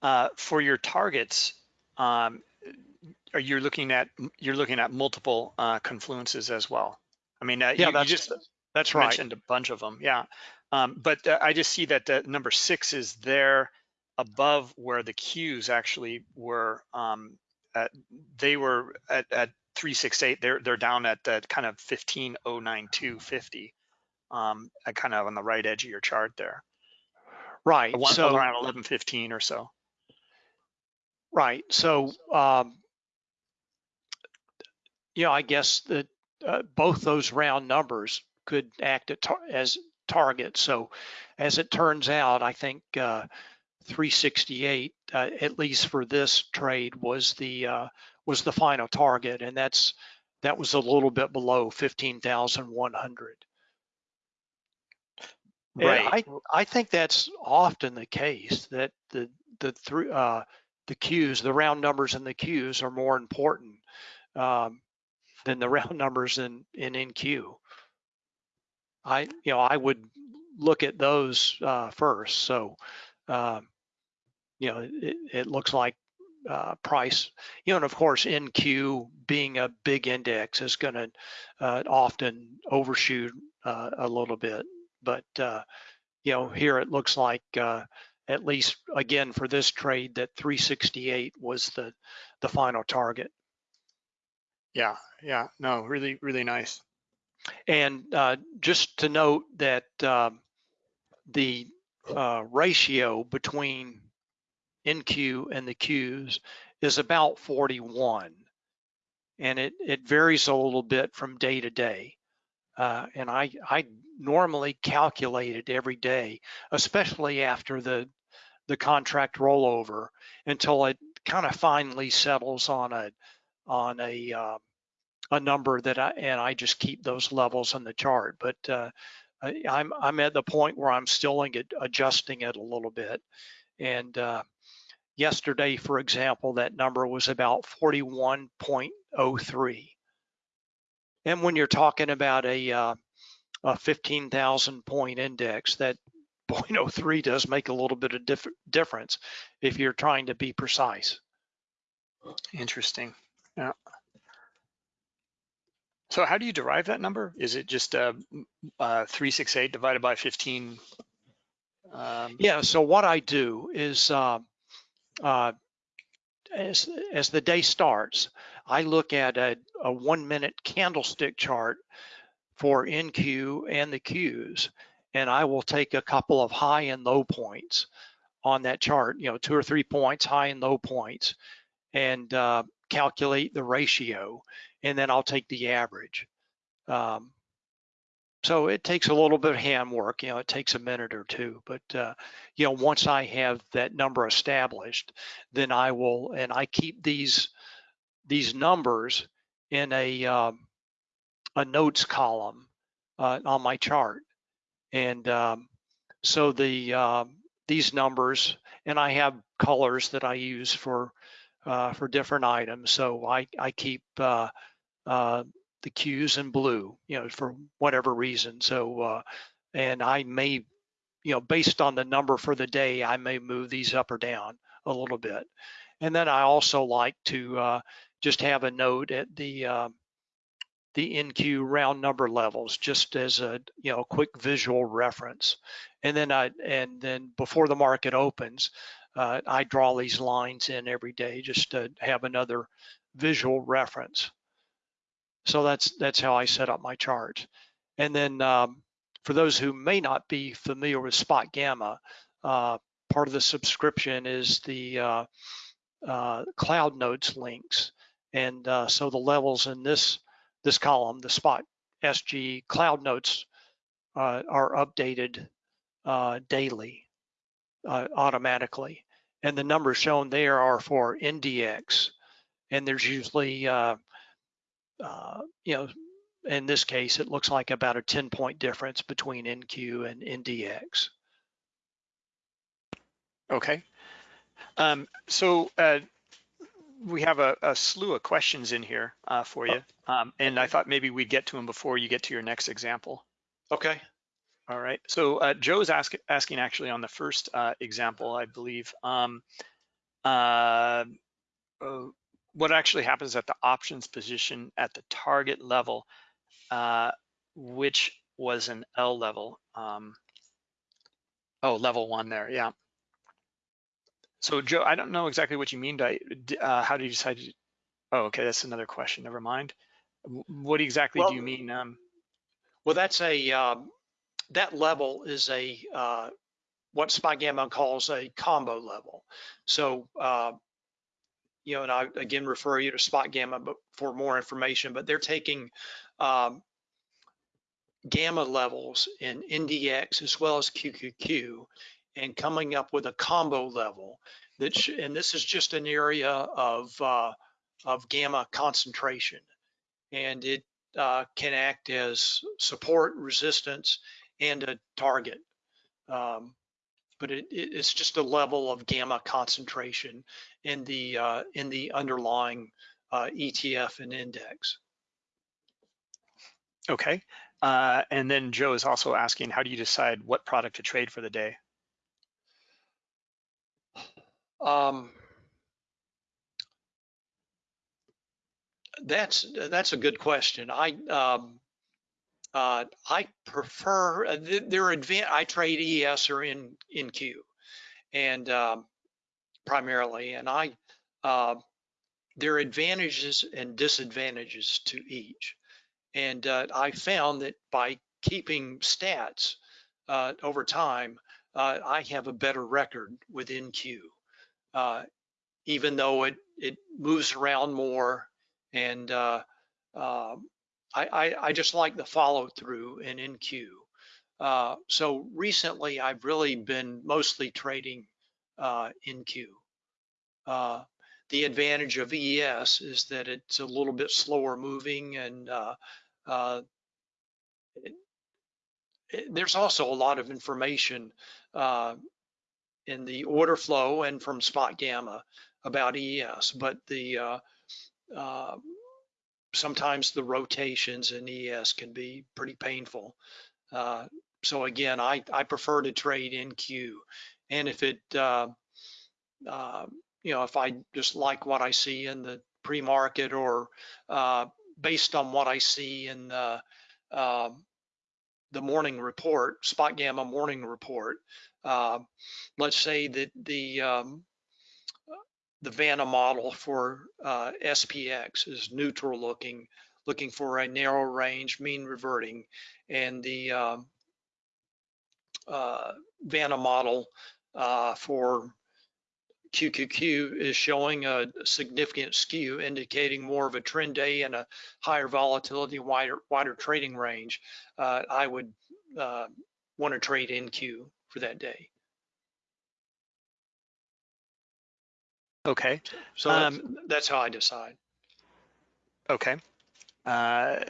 uh, for your targets, um, are you looking at you're looking at multiple uh, confluences as well? I mean, uh, yeah, you, that's, you just that's right. mentioned a bunch of them, yeah. Um, but uh, I just see that uh, number six is there above where the Qs actually were. Um, at, they were at, at 368. They're they're down at that kind of 1509250, um, kind of on the right edge of your chart there. Right. One, so around 1115 or so. Right. So um, you know, I guess that uh, both those round numbers could act tar as targets. So as it turns out, I think uh, 368, uh, at least for this trade, was the uh, was the final target, and that's that was a little bit below 15,100. Right. I I think that's often the case that the the three uh, the Qs, the round numbers and the Qs are more important. Um, than the (laughs) round numbers in, in NQ. I, you know, I would look at those uh, first. So, um, you know, it, it looks like uh, price, you know, and of course NQ being a big index is going to uh, often overshoot uh, a little bit. But, uh, you know, here it looks like uh, at least again for this trade that 368 was the the final target. Yeah, yeah, no, really, really nice. And uh, just to note that um, the uh, ratio between NQ and the Qs is about 41. And it, it varies a little bit from day to day. Uh, and I, I normally calculate it every day, especially after the, the contract rollover until it kind of finally settles on a, on a, uh, a number that I, and I just keep those levels in the chart. But uh, I- I'm, I'm at the point where I'm still adjusting it a little bit. And uh, yesterday, for example, that number was about 41.03. And when you're talking about a, uh, a 15,000 point index, that (laughs) 0.03 does make a little bit of diff difference if you're trying to be precise. Interesting. Yeah. So how do you derive that number? Is it just uh, uh, 368 divided by 15? Um, Yeah, so what I do is uh, uh, as, as the day starts, I look at a, a one minute candlestick chart for NQ and the Qs, and I will take a couple of high and low points on that chart, you know, two or three points, high and low points, and uh, calculate the ratio, and then I'll take the average. Um, so it takes a little bit of handwork, you know, it takes a minute or two, but uh, you know, once I have that number established, then I will, and I keep these these numbers in a um, a notes column uh, on my chart, and um, so the uh, these numbers, and I have colors that I use for for different items. So I I keep uh, uh, the Qs in blue, you know, for whatever reason. So, uh, and I may, you know, based on the number for the day, I may move these up or down a little bit. And then I also like to uh, just have a note at the uh, the NQ round number levels, just as a you know quick visual reference. And then I and then before the market opens, uh, I draw these lines in every day just to have another visual reference. So that's that's how I set up my chart. And then um, for those who may not be familiar with Spot Gamma, uh, part of the subscription is the uh, uh, Cloud Notes links. And uh, so the levels in this this column, the Spot SG Cloud Notes, uh, are updated uh, automatically. And the numbers shown there are for NDX. And there's usually uh, you know, in this case, it looks like about a 10 point difference between NQ and NDX. Okay. Um, so uh, we have a, a, slew of questions in here uh, for you. Um, and I thought maybe we'd get to them before you get to your next example. Okay. All right. So uh, Joe's ask, asking actually on the first uh, example, I believe. Um, uh, oh, what actually happens at the options position at the target level, uh, which was an L level. Um, oh, level one there, yeah. So Joe, I don't know exactly what you mean by, uh, how do you decide to, oh, okay, that's another question, never mind. What exactly well, do you mean? Um, well, that's a, um, that level is a, uh, what Spot Gamma calls a combo level. So uh, you know, and I again refer you to Spot Gamma for more information, but they're taking um, gamma levels in NDX as well as QQQ and coming up with a combo level that, and this is just an area of, uh, of gamma concentration and it uh, can act as support, resistance, and a target. Um, but it, it's just a level of gamma concentration in the uh, in the underlying uh, ETF and index. Okay, uh, and then Joe is also asking, how do you decide what product to trade for the day? Um, that's that's a good question. I um, uh, I prefer uh, their advanced. I trade ES or in NQ, and um, primarily, and I, uh, there are advantages and disadvantages to each. And uh, I found that by keeping stats uh, over time, uh, I have a better record with NQ, even though it it moves around more, and um, I, I, I just like the follow through in NQ. Uh, so recently, I've really been mostly trading uh, NQ. Uh, the advantage of ES is that it's a little bit slower moving and uh, uh, it, it, there's also a lot of information uh, in the order flow and from spot gamma about ES, but the sometimes the rotations in ES can be pretty painful. Uh, so again, I, I prefer to trade in NQ. And if it, uh, uh, you know, if I just like what I see in the pre-market or uh, based on what I see in the, um, the morning report, spot gamma morning report, uh, let's say that the um, the Vanna model for uh, SPX is neutral looking, looking for a narrow range mean reverting, and the um, uh, Vanna model uh, for QQQ is showing a significant skew, indicating more of a trend day and a higher volatility, wider wider trading range. Uh, I would uh, want to trade NQ for that day. Okay. So um, that's, that's, how I decide. Okay. Uh,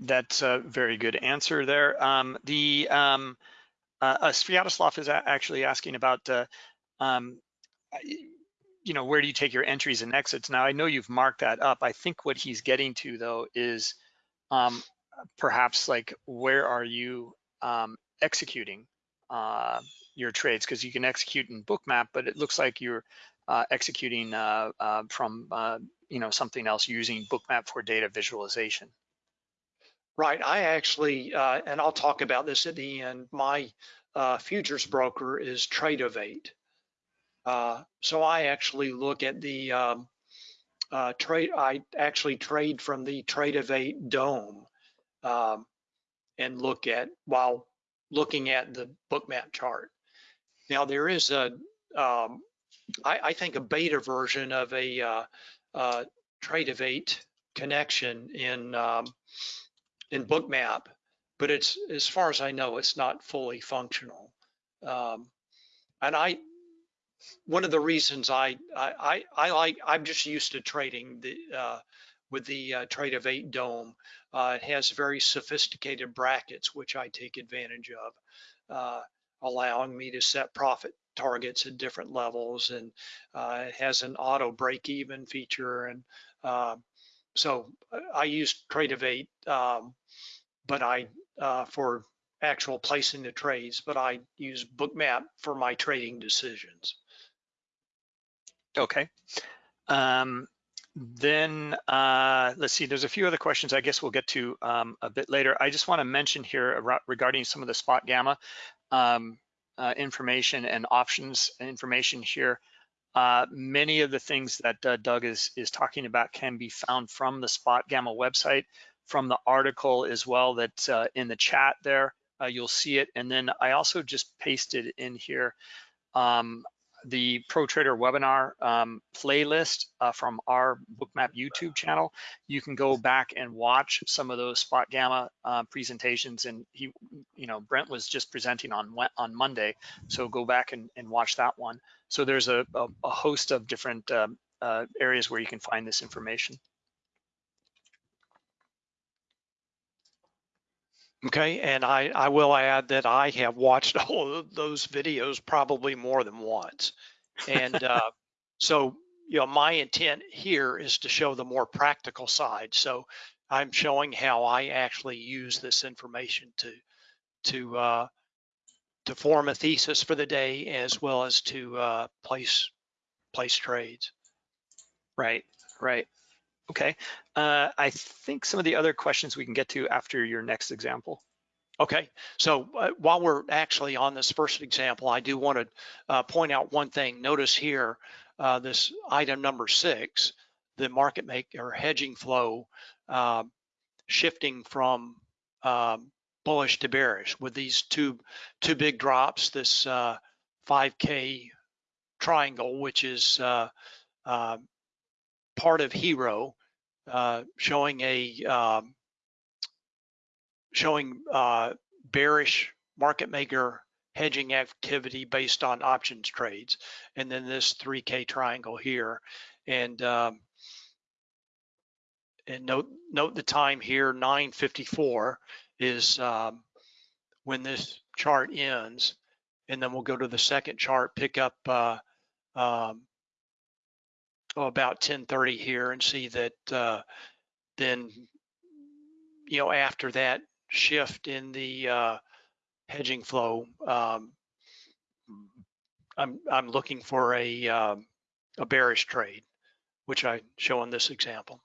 that's a very good answer there. Um, the um, uh, uh, Sviatoslav is actually asking about, uh, um, you know, where do you take your entries and exits? Now, I know you've marked that up. I think what he's getting to, though, is um, perhaps like where are you um, executing uh, your trades? Because you can execute in Bookmap, but it looks like you're executing uh, uh, from uh, you know something else using Bookmap for data visualization. Right. I actually, uh, and I'll talk about this at the end. My uh, futures broker is Tradovate. so I actually look at the um, trade. I actually trade from the Tradovate DOM um, and look at while looking at the Bookmap chart. Now there is a um, I, I think a beta version of a uh, uh, Tradovate connection in um, in Bookmap, but it's as far as I know, it's not fully functional. Um, and I, one of the reasons I, I I like I'm just used to trading the uh, with the uh, Tradovate DOM. Uh, it has very sophisticated brackets, which I take advantage of, uh, allowing me to set profit targets at different levels and uh, it has an auto break even feature. And uh, so I use Tradovate, um, but I, uh, for actual placing the trades, but I use Bookmap for my trading decisions. Okay. Um, then uh, let's see, there's a few other questions I guess we'll get to um, a bit later. I just want to mention here regarding some of the spot gamma. Um, uh, information and options information here. Uh, many of the things that uh, Doug is, is talking about can be found from the Spot Gamma website, from the article as well that's uh, in the chat there. Uh, you'll see it. And then I also just pasted in here um, the Pro Trader webinar um, playlist uh, from our Bookmap YouTube channel. You can go back and watch some of those Spot Gamma uh, presentations. And he, you know, Brent was just presenting on on Monday, so go back and, and watch that one. So there's a, a, a host of different um, uh, areas where you can find this information. Okay, and I, I will add that I have watched (laughs) all of those videos probably more than once. And uh, (laughs) so, you know, my intent here is to show the more practical side. So I'm showing how I actually use this information to to uh, to form a thesis for the day as well as to uh, place place trades. Right, right. Okay, uh, I think some of the other questions we can get to after your next example. Okay, so uh, while we're actually on this first example, I do want to uh, point out one thing. Notice here, uh, this item number six, the market maker hedging flow uh, shifting from um, bullish to bearish with these two two big drops. This uh, 5K triangle, which is uh, uh, part of HIRO, uh, showing a um, showing uh, bearish market maker hedging activity based on options trades, and then this 3K triangle here, and um, and note note the time here 9:54 is um, when this chart ends, and then we'll go to the second chart, pick up uh, um, oh, about 10:30 here, and see that uh, then you know after that shift in the uh, hedging flow, um, I'm I'm looking for a um, a bearish trade, which I show in this example.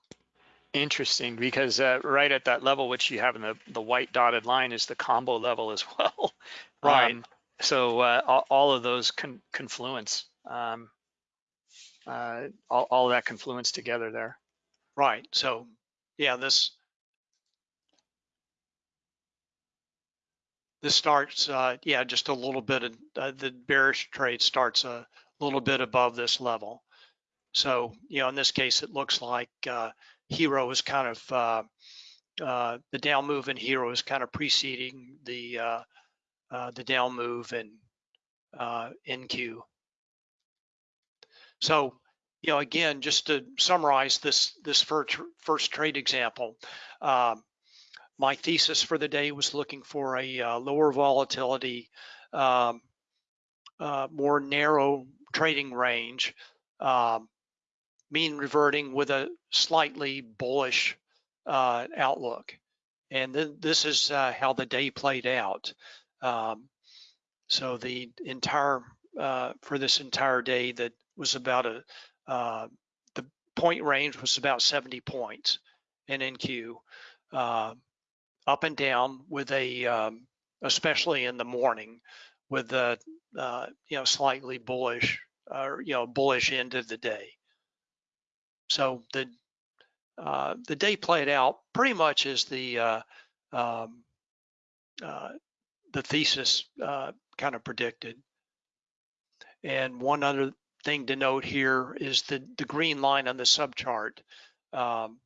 Interesting, because uh, right at that level, which you have in the, the white dotted line is the combo level as well. Right. Um, so uh, all, all of those con confluence, um, uh, all, all that confluence together there. Right. So yeah, this this starts uh, yeah just a little bit of uh, the bearish trade starts a little bit above this level. So you know in this case it looks like uh, HIRO is kind of uh, uh, the down move in HIRO is kind of preceding the uh, uh, the down move in uh, NQ. So, you know, again, just to summarize this this first first trade example, um, my thesis for the day was looking for a uh, lower volatility, um, uh, more narrow trading range, um, mean reverting with a slightly bullish uh, outlook. And then this is uh, how the day played out. Um, so the entire uh, for this entire day that was about a uh, the point range was about 70 points in NQ, uh, up and down with a um, especially in the morning with a uh, you know slightly bullish or you know bullish end of the day. So the uh, the day played out pretty much as the uh, um, uh, the thesis uh, kind of predicted. And one other thing to note here is the, the green line on the subchart, um,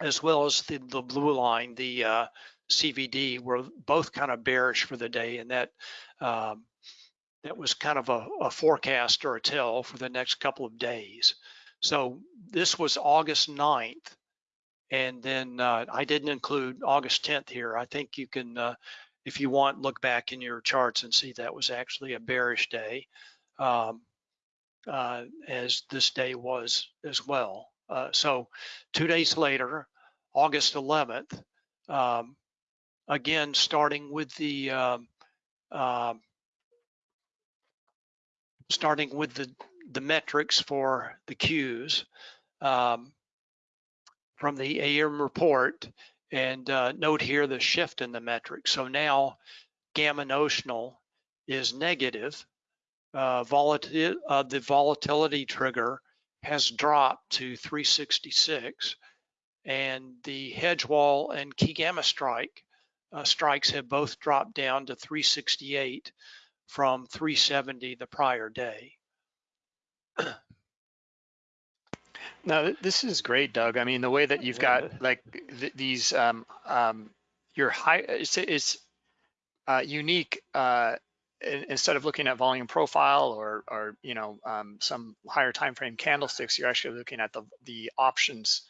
as well as the, the blue line, the uh, CVD, were both kind of bearish for the day, and that um, that was kind of a, a forecast or a tell for the next couple of days. So this was August 9th, and then uh, I didn't include August 10th here. I think you can uh, if you want, look back in your charts and see that was actually a bearish day, um, uh, as this day was as well. Uh, so two days later, August 11th, um, again, starting with the um, uh, starting with the, the metrics for the Qs um, from the AM report, and uh, note here the shift in the metric. So now gamma notional is negative. Uh, volatil uh, the volatility trigger has dropped to 366 and the hedge wall and key gamma strike uh, strikes have both dropped down to 368 from 370 the prior day. (clears throat) No, this is great, Doug. I mean, the way that you've got like th these, um, um, your high, it's, it's uh, unique. Uh, instead of looking at volume profile or, or you know, um, some higher time frame candlesticks, you're actually looking at the the options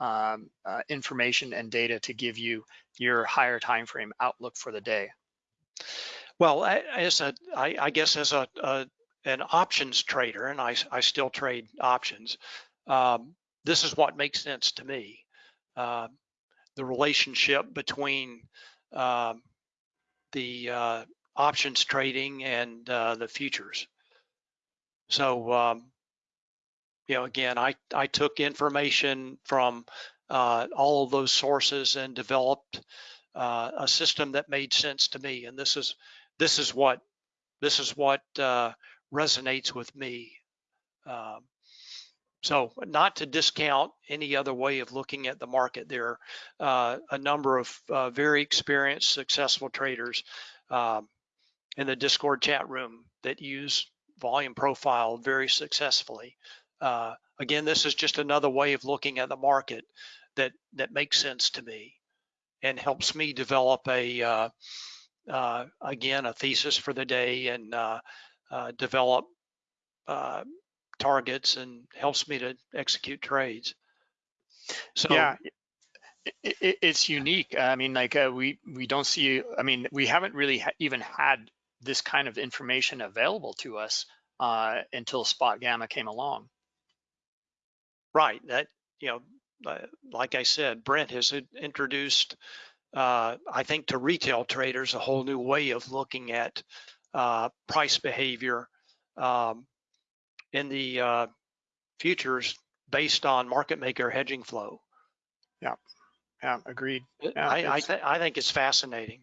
um, uh, information and data to give you your higher time frame outlook for the day. Well, as a, I, I guess as a, a an options trader, and I, I still trade options. Um, this is what makes sense to me. Uh, the relationship between uh, the uh, options trading and uh, the futures. So, um, you know, again, I, I took information from uh, all of those sources and developed uh, a system that made sense to me. And this is this is what this is what uh, resonates with me. Um, so not to discount any other way of looking at the market, there are uh, a number of uh, very experienced, successful traders um, in the Discord chat room that use volume profile very successfully. Uh, again, this is just another way of looking at the market that that makes sense to me and helps me develop a uh, uh, again a thesis for the day and uh, uh, develop uh, targets and helps me to execute trades. So Yeah, it, it, it's unique. I mean, like we we don't see. I mean, we haven't really ha even had this kind of information available to us uh, until Spot Gamma came along. right, that you know, like I said, Brent has introduced, uh, I think, to retail traders a whole new way of looking at uh, price behavior um, in the uh, futures based on market maker hedging flow. Yeah, agreed. Yeah, I I, th- I think it's fascinating.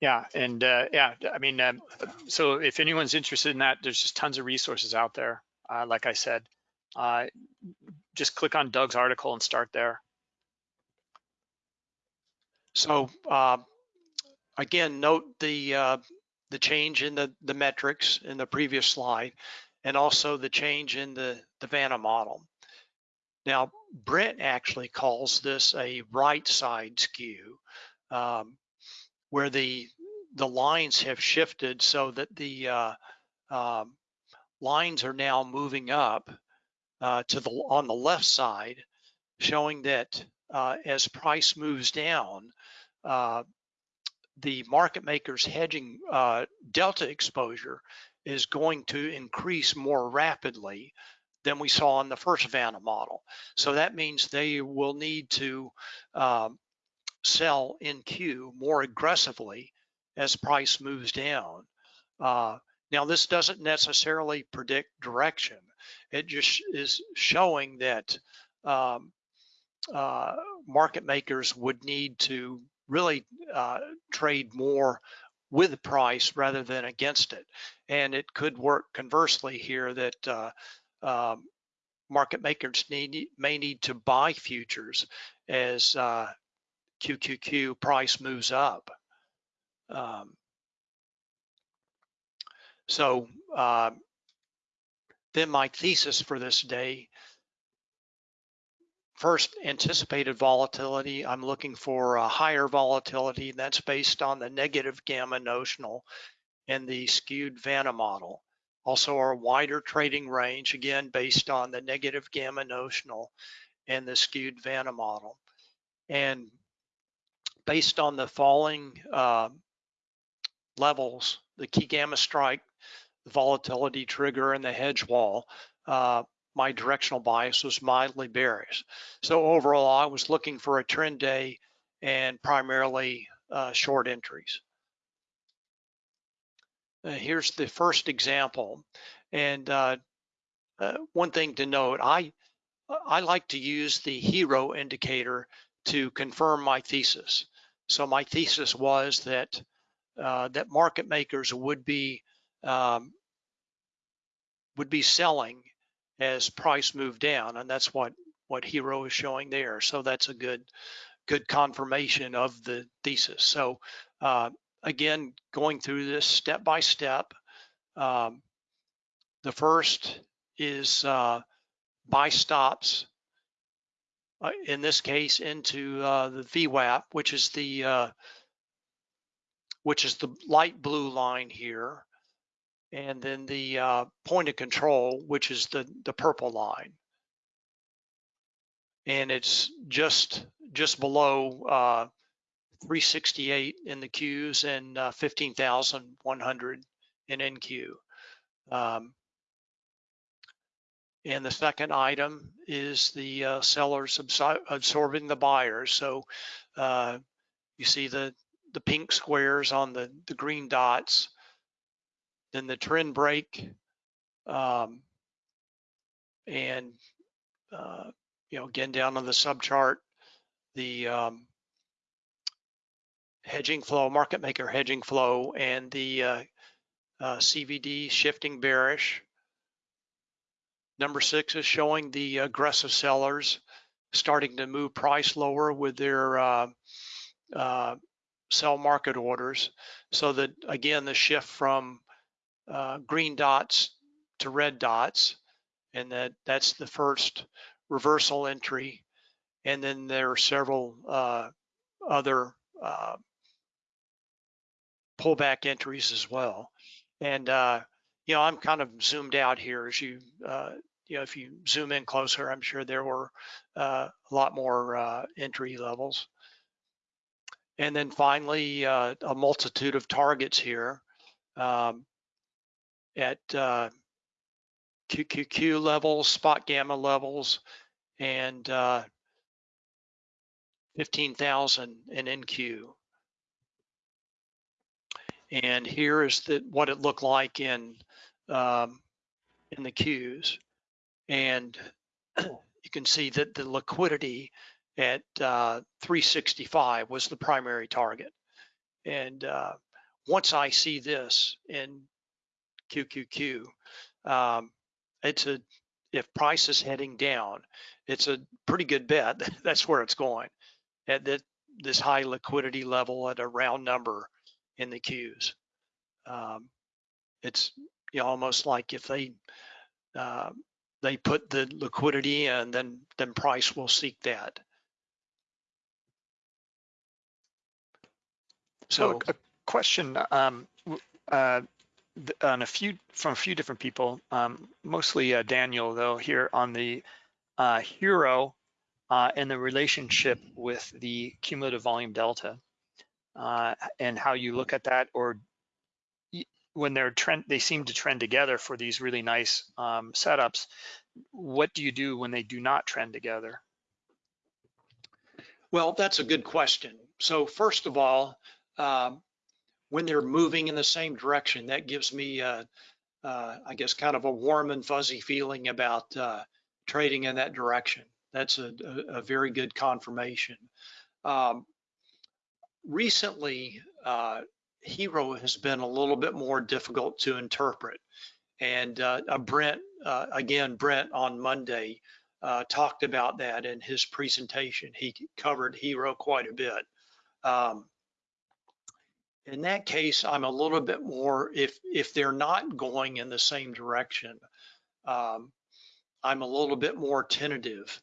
Yeah, and uh, yeah, I mean, um, so if anyone's interested in that, there's just tons of resources out there. Uh, like I said, uh, just click on Doug's article and start there. So uh, again, note the uh, the change in the the metrics in the previous slide, and also the change in the the Vanna model. Now, Brent actually calls this a right side skew, um, where the the lines have shifted so that the uh, um, lines are now moving up uh, to the on the left side, showing that uh, as price moves down, uh, the market makers hedging uh, delta exposure is going to increase more rapidly than we saw in the first Vanna model. So that means they will need to um, sell NQ more aggressively as price moves down. Uh, now, this doesn't necessarily predict direction. It just is showing that um, uh, market makers would need to really uh, trade more with price rather than against it. And it could work conversely here that uh, um, market makers need, may need to buy futures as uh, QQQ price moves up. Um, so uh, then my thesis for this day First, anticipated volatility. I'm looking for a higher volatility. That's based on the negative gamma notional and the skewed Vanna model. Also, our wider trading range, again, based on the negative gamma notional and the skewed Vanna model. And based on the falling uh, levels, the key gamma strike, the volatility trigger, and the hedge wall, uh, my directional bias was mildly bearish. So overall, I was looking for a trend day and primarily uh, short entries. Uh, here's the first example. And uh, uh one thing to note, I, I like to use the HIRO indicator to confirm my thesis. So my thesis was that uh, that market makers would be um, would be selling as price moved down, and that's what what HIRO is showing there. So that's a good good confirmation of the thesis. So uh, again, going through this step by step. Um, the first is uh, buy stops. Uh, in this case, into uh, the VWAP, which is the uh, which is the light blue line here and then the uh, point of control, which is the, the purple line. And it's just just below uh, 368 in the Qs and uh, 15,100 in NQ. Um, and the second item is the uh, sellers absor absorbing the buyers. So uh, you see the the pink squares on the the green dots then the trend break, um, and uh, you know again down on the sub chart, the um, hedging flow, market maker hedging flow, and the uh, uh, CVD shifting bearish. Number six is showing the aggressive sellers starting to move price lower with their uh, uh, sell market orders. So that again, the shift from uh, green dots to red dots, and that that's the first reversal entry. And then there are several uh, other uh, pullback entries as well. And uh, you know, I'm kind of zoomed out here as you uh, you know, if you zoom in closer, I'm sure there were uh, a lot more uh, entry levels. And then finally, uh, a multitude of targets here um, at uh, QQQ levels, spot gamma levels, and uh, 15,000 in NQ. And here is the, what it looked like in um, in the Qs and you can see that the liquidity at uh, 365 was the primary target. And uh, once I see this in QQQ, um, it's a if price is heading down, it's a pretty good bet (laughs) that's where it's going at that this high liquidity level at a round number in the Qs. Um, it's you know, almost like if they uh, they put the liquidity and then then price will seek that. So, a question um, uh, on a few from a few different people, um, mostly uh, Daniel though here on the uh, HIRO uh, and the relationship with the cumulative volume delta uh, and how you look at that or when they're trend, they seem to trend together for these really nice um, setups. What do you do when they do not trend together? Well, that's a good question. So first of all, um, when they're moving in the same direction, that gives me, uh, uh, I guess, kind of a warm and fuzzy feeling about uh, trading in that direction. That's a, a, a very good confirmation. Um, recently, uh, HIRO has been a little bit more difficult to interpret. And uh, Brent, uh, again, Brent on Monday uh, talked about that in his presentation. He covered HIRO quite a bit. Um, in that case, I'm a little bit more, if, if they're not going in the same direction, um, I'm a little bit more tentative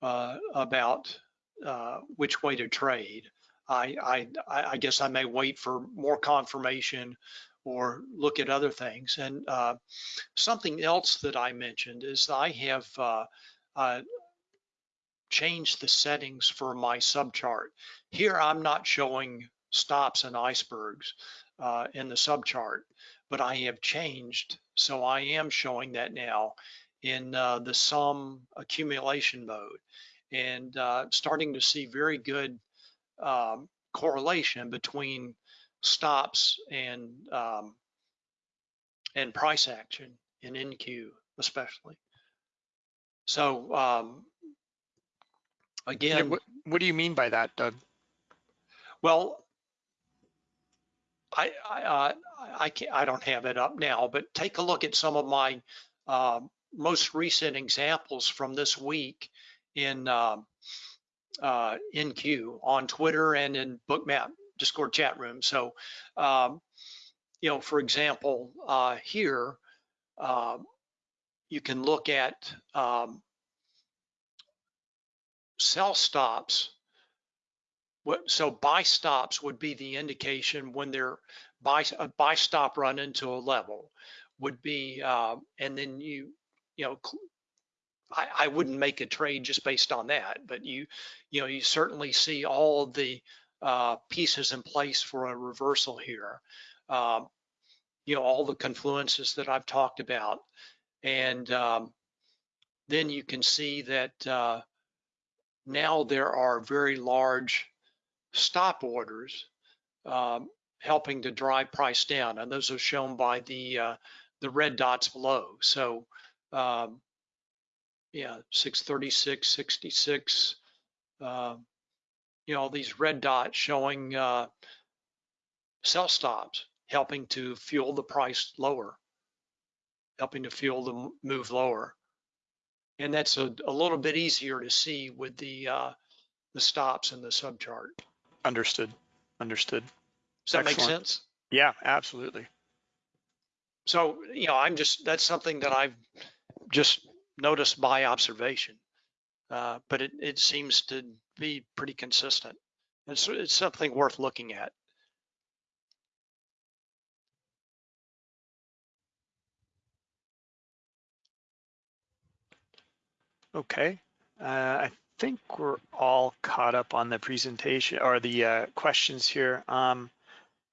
uh, about uh, which way to trade. I, I, I guess I may wait for more confirmation or look at other things. And uh, something else that I mentioned is I have uh, uh, changed the settings for my subchart. Here I'm not showing stops and icebergs uh, in the subchart, but I have changed. So I am showing that now in uh, the sum accumulation mode and uh, starting to see very good um, correlation between stops and um, and price action in NQ especially. So um, again, yeah, what, what, do you mean by that, Doug? Well, I I, uh, I can't I don't have it up now, but take a look at some of my uh, most recent examples from this week in um, uh, NQ on Twitter and in Bookmap Discord chat room. So, um, you know, for example, uh, here uh, you can look at um, sell stops. So buy stops would be the indication when they're buy a buy stop run into a level would be, uh, and then you you know I, I wouldn't make a trade just based on that, but you, you know, you certainly see all the uh, pieces in place for a reversal here. Um, you know, all the confluences that I've talked about. And um, then you can see that uh, now there are very large stop orders um, helping to drive price down. And those are shown by the, uh, the red dots below. So um, yeah, 636, 66, uh, you know, these red dots showing uh, sell stops, helping to fuel the price lower, helping to fuel the move lower. And that's a, a little bit easier to see with the uh, the stops in the subchart. Understood. Understood. Does that make sense? Yeah, absolutely. So, you know, I'm just, that's something that I've just noticed by observation. Uh, but it, it seems to be pretty consistent. It's, it's something worth looking at. Okay. Uh, I think we're all caught up on the presentation or the uh, questions here. Um,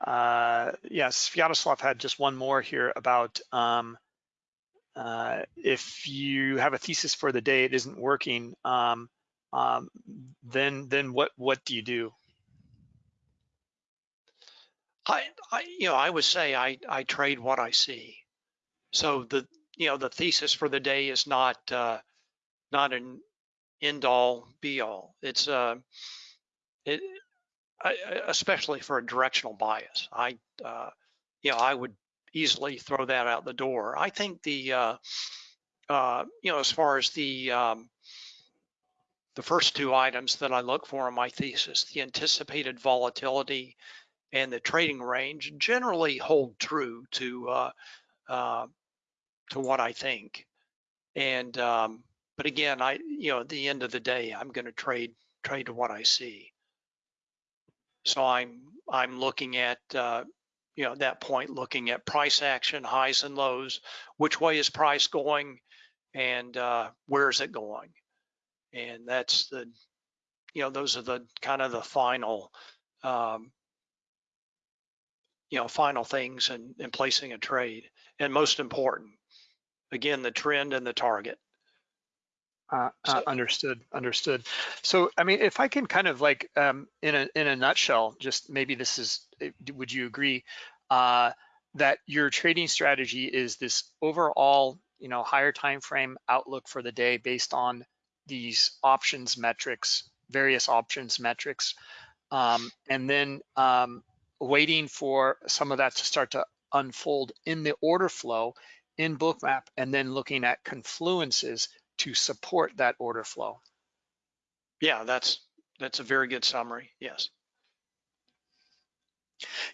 uh, yes, Sviatoslav had just one more here about um, uh, if you have a thesis for the day, it isn't working, um, um, then then what what do you do? I, I, you know, I would say I, I trade what I see. So the, you know, the thesis for the day is not, uh, not an end all be all. It's, uh, it, especially for a directional bias. I, uh, you know, I would easily throw that out the door. I think the, uh, uh, you know, as far as the, um, the first two items that I look for in my thesis, the anticipated volatility and the trading range generally hold true to uh, uh, to what I think. And um, but again, I you know at the end of the day, I'm going to trade trade to what I see. So I'm I'm looking at uh, you know that point looking at price action, highs and lows. Which way is price going, and uh, where is it going? And that's the you know those are the kind of the final um, you know, final things and, and placing a trade. And most important, again, the trend and the target. Uh, uh, understood, understood. So, I mean, if I can kind of like, um, in a in a nutshell, just maybe this is, eh, would you agree uh, that your trading strategy is this overall, you know, higher time frame outlook for the day based on these options metrics, various options metrics, um, and then um, waiting for some of that to start to unfold in the order flow in Bookmap, and then looking at confluences to support that order flow. Yeah, that's that's a very good summary. Yes.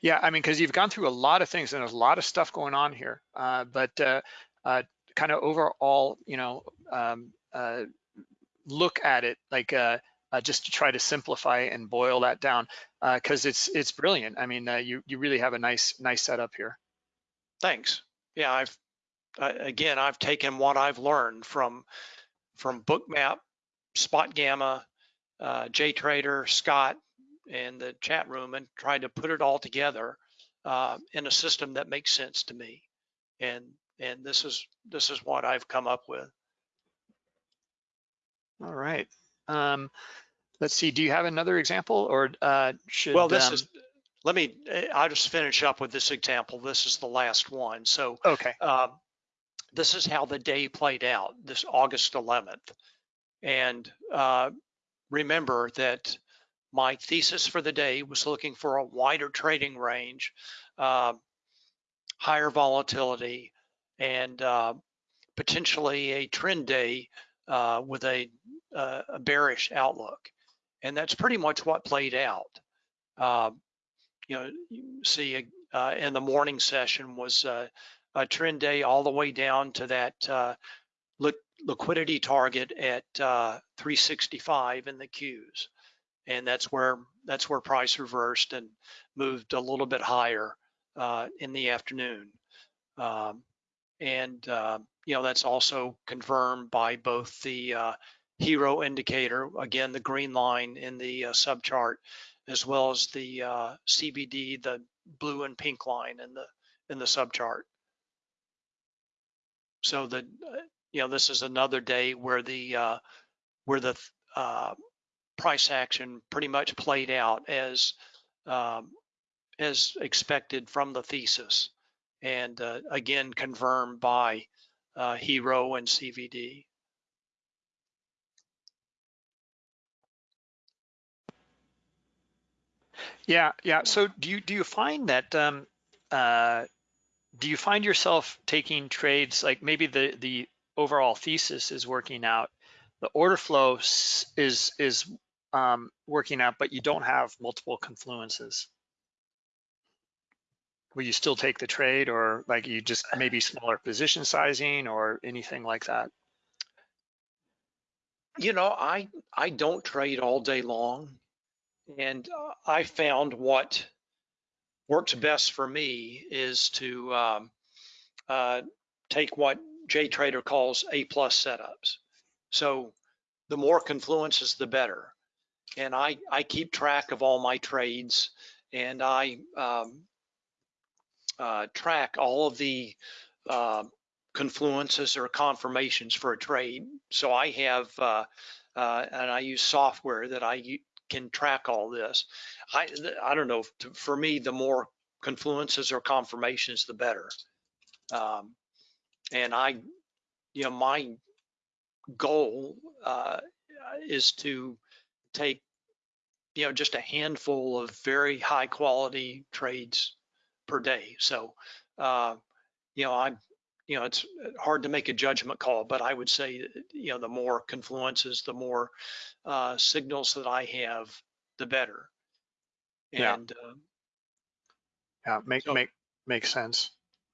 Yeah, I mean, because you've gone through a lot of things and there's a lot of stuff going on here, uh, but uh, uh, kind of overall, you know, um, uh, look at it like uh, uh, just to try to simplify and boil that down because it's it's brilliant. I mean, uh, you you really have a nice nice setup here. Thanks. Yeah, I've uh, again, I've taken what I've learned from from Bookmap, Spot Gamma, uh, JTrader, Scott, and the chat room, and tried to put it all together uh, in a system that makes sense to me. And and this is this is what I've come up with. All right. Um, let's see. Do you have another example, or uh, should? Well, this um, is, let me, eh, I'll just finish up with this example. This is the last one. So okay. um, this is how the day played out, this August 11th. And uh, remember that my thesis for the day was looking for a wider trading range, uh, higher volatility, and uh, potentially a trend day uh, with a, uh, a bearish outlook. And that's pretty much what played out. Uh, you know, you see uh, in the morning session was uh, a trend day all the way down to that uh, li liquidity target at uh, 365 in the Qs, and that's where that's where price reversed and moved a little bit higher uh, in the afternoon. Um, and uh, you know that's also confirmed by both the uh, HIRO indicator, again the green line in the subchart, as well as the CVD, the blue and pink line in the in the subchart. So the you know this is another day where the uh, where the uh, price action pretty much played out as um, as expected from the thesis, and uh, again confirmed by uh, HIRO and CVD. Yeah, yeah. So do you do you find that um, uh, do you find yourself taking trades like maybe the the overall thesis is working out, the order flow is is um, working out, but you don't have multiple confluences? Will you still take the trade, or like you just (sighs) maybe smaller position sizing, or anything like that? You know, I I don't trade all day long, and uh, I found what works best for me is to um, uh, take what JTrader calls A plus setups. So the more confluences, the better. And I I keep track of all my trades, and I um, uh, track all of the uh, confluences or confirmations for a trade. So I have, uh, uh, and I use software that I can track all this. I, I don't know, for me, the more confluences or confirmations, the better. Um, and I, you know, my goal uh, is to take, you know, just a handful of very high quality trades per day. So, uh, you know, I'm, you know, it's hard to make a judgment call, but I would say, you know, the more confluences, the more uh, signals that I have, the better. Yeah. And uh, Yeah, make So- make makes sense.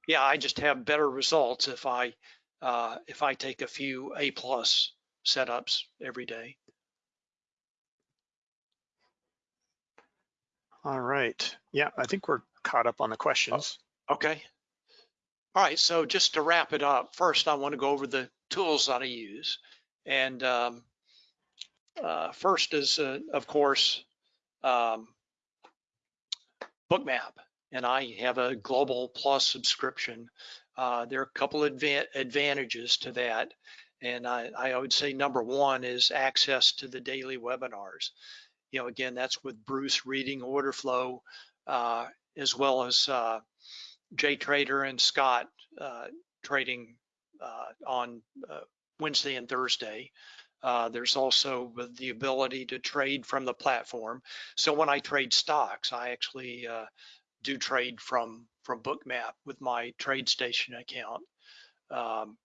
yeah, I just have better results if I uh, if I take a few A plus setups every day. All right. Yeah, I think we're caught up on the questions. Okay. All right. So just to wrap it up, first I want to go over the tools that I use, and um, uh, first is uh, of course um, Bookmap, and I have a Global Plus subscription. Uh, there are a couple of adva- advantages to that, and I, I would say number one is access to the daily webinars. You know, again, that's with Bruce reading order flow, uh, as well as uh, JTrader and Scott uh, trading uh, on uh, Wednesday and Thursday. Uh, there's also the ability to trade from the platform. So when I trade stocks, I actually do trade from from Bookmap with my TradeStation account. Um,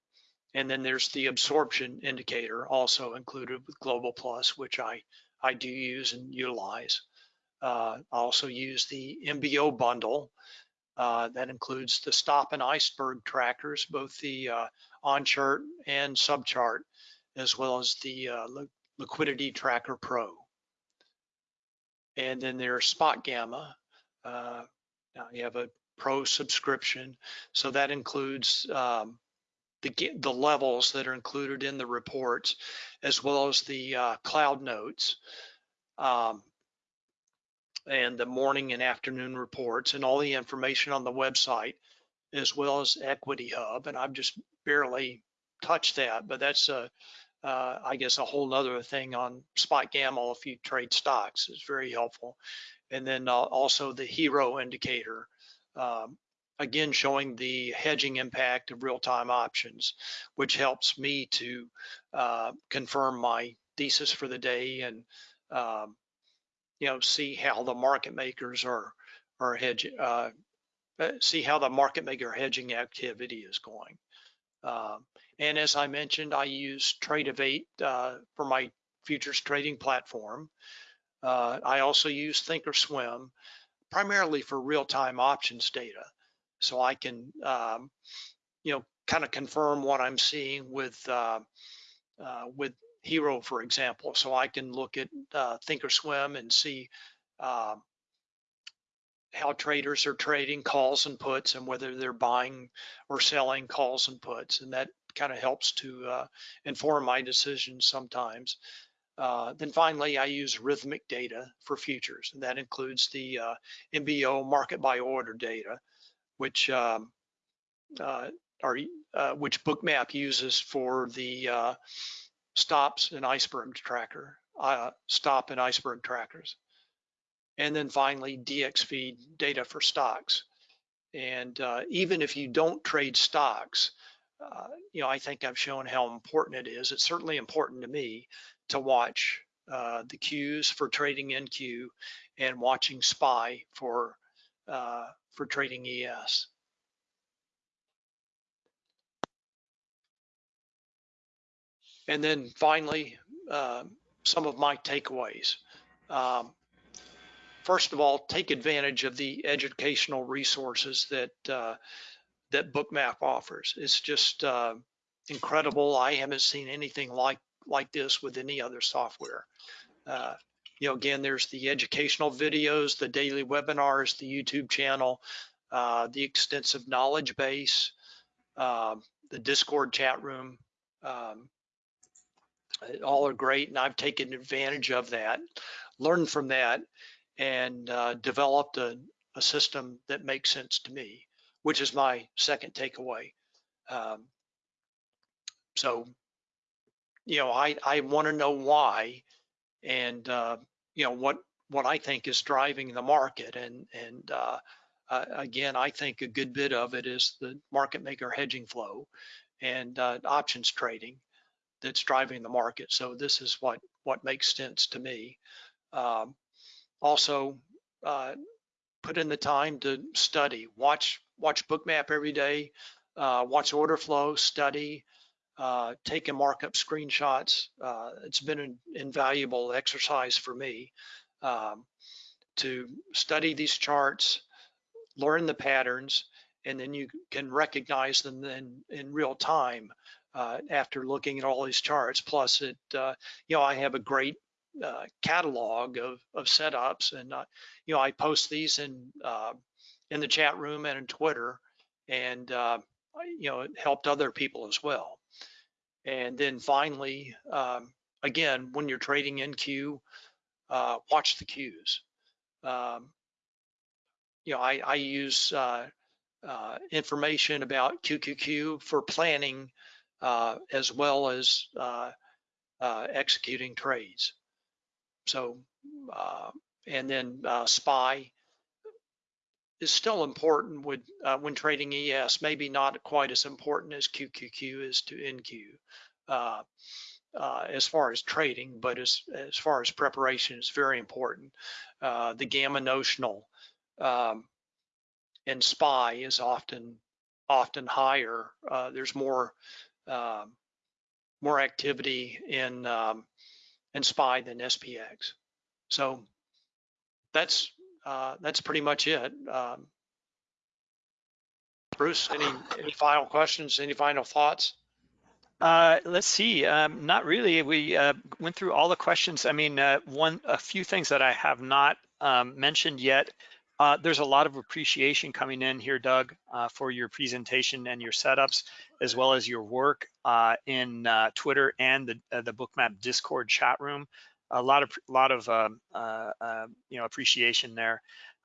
and then there's the absorption indicator also included with Global Plus, which I I do use and utilize. Uh, I also use the MBO bundle, uh, that includes the stop and iceberg trackers, both the uh, on chart and sub chart, as well as the uh, li- liquidity tracker pro. And then there's spot gamma. Uh, now you have a pro subscription, so that includes um, the the levels that are included in the reports, as well as the uh, cloud notes. Um, and the morning and afternoon reports and all the information on the website as well as Equity Hub. And I've just barely touched that, but that's a, uh, I guess a whole nother thing on Spot Gamma if you trade stocks is very helpful. And then uh, also the HIRO indicator, um, again showing the hedging impact of real-time options, which helps me to uh, confirm my thesis for the day and um, you know see how the market makers are are hedging. Uh, uh, see how the market maker hedging activity is going. Um, and as I mentioned, I use Tradovate uh, for my futures trading platform. Uh, I also use Thinkorswim primarily for real-time options data, so I can, um, you know, kind of confirm what I'm seeing with uh, uh, with HIRO, for example. So I can look at uh, Thinkorswim and see um, how traders are trading calls and puts and whether they're buying or selling calls and puts. And that kind of helps to uh, inform my decisions sometimes. Uh, then finally, I use Rithmic data for futures, and that includes the uh, MBO market by order data, which um, uh, are uh, which Bookmap uses for the uh, stops and iceberg tracker, uh, stop and iceberg trackers. And then finally, DXFeed data for stocks. And uh, even if you don't trade stocks, uh, you know, I think I've shown how important it is. It's certainly important to me to watch uh, the Qs for trading NQ and watching SPY for uh, for trading ES. And then finally, uh, some of my takeaways. Um, first of all, take advantage of the educational resources that uh, that Bookmap offers. It's just uh, incredible. I haven't seen anything like like this with any other software. Uh, you know, again, there's the educational videos, the daily webinars, the YouTube channel, uh, the extensive knowledge base, uh, the Discord chat room. Um, all are great, and I've taken advantage of that, learned from that, and uh, developed a, a, system that makes sense to me, which is my second takeaway. Um, so, you know, I I want to know why, and uh, you know what what I think is driving the market, and and uh, again, I think a good bit of it is the market maker hedging flow and uh, options trading that's driving the market. So this is what what makes sense to me. Um, also, uh, put in the time to study, watch watch Bookmap every day, uh, watch order flow, study, uh, take and markup screenshots. Uh, it's been an invaluable exercise for me um, to study these charts, learn the patterns, and then you can recognize them in, in real time uh, after looking at all these charts. Plus, it uh, you know I have a great uh, catalog of of setups, and uh, you know I post these in uh, in the chat room and in Twitter, and you know it helped other people as well. And then finally, um, again, when you're trading NQ, watch the Qs. Um, you know, I, I use uh, uh, information about QQQ for planning as well as uh, uh, executing trades. So, and then SPY is still important with, when trading ES, maybe not quite as important as QQQ is to NQ. Uh, as far as trading, but as, as far as preparation, it's very important. Uh, the gamma notional um, in SPY is often often higher. Uh, there's more um, more activity in um, in SPY than SPX. So that's uh, that's pretty much it. Um, Bruce, any any final questions? Any final thoughts? Uh, let's see. Um, not really. We uh, went through all the questions. I mean, uh, one a few things that I have not um, mentioned yet. Uh, there's a lot of appreciation coming in here, Doug, uh, for your presentation and your setups, as well as your work uh, in uh, Twitter and the, uh, the Bookmap Discord chat room. A lot of lot of um, uh, you know appreciation there,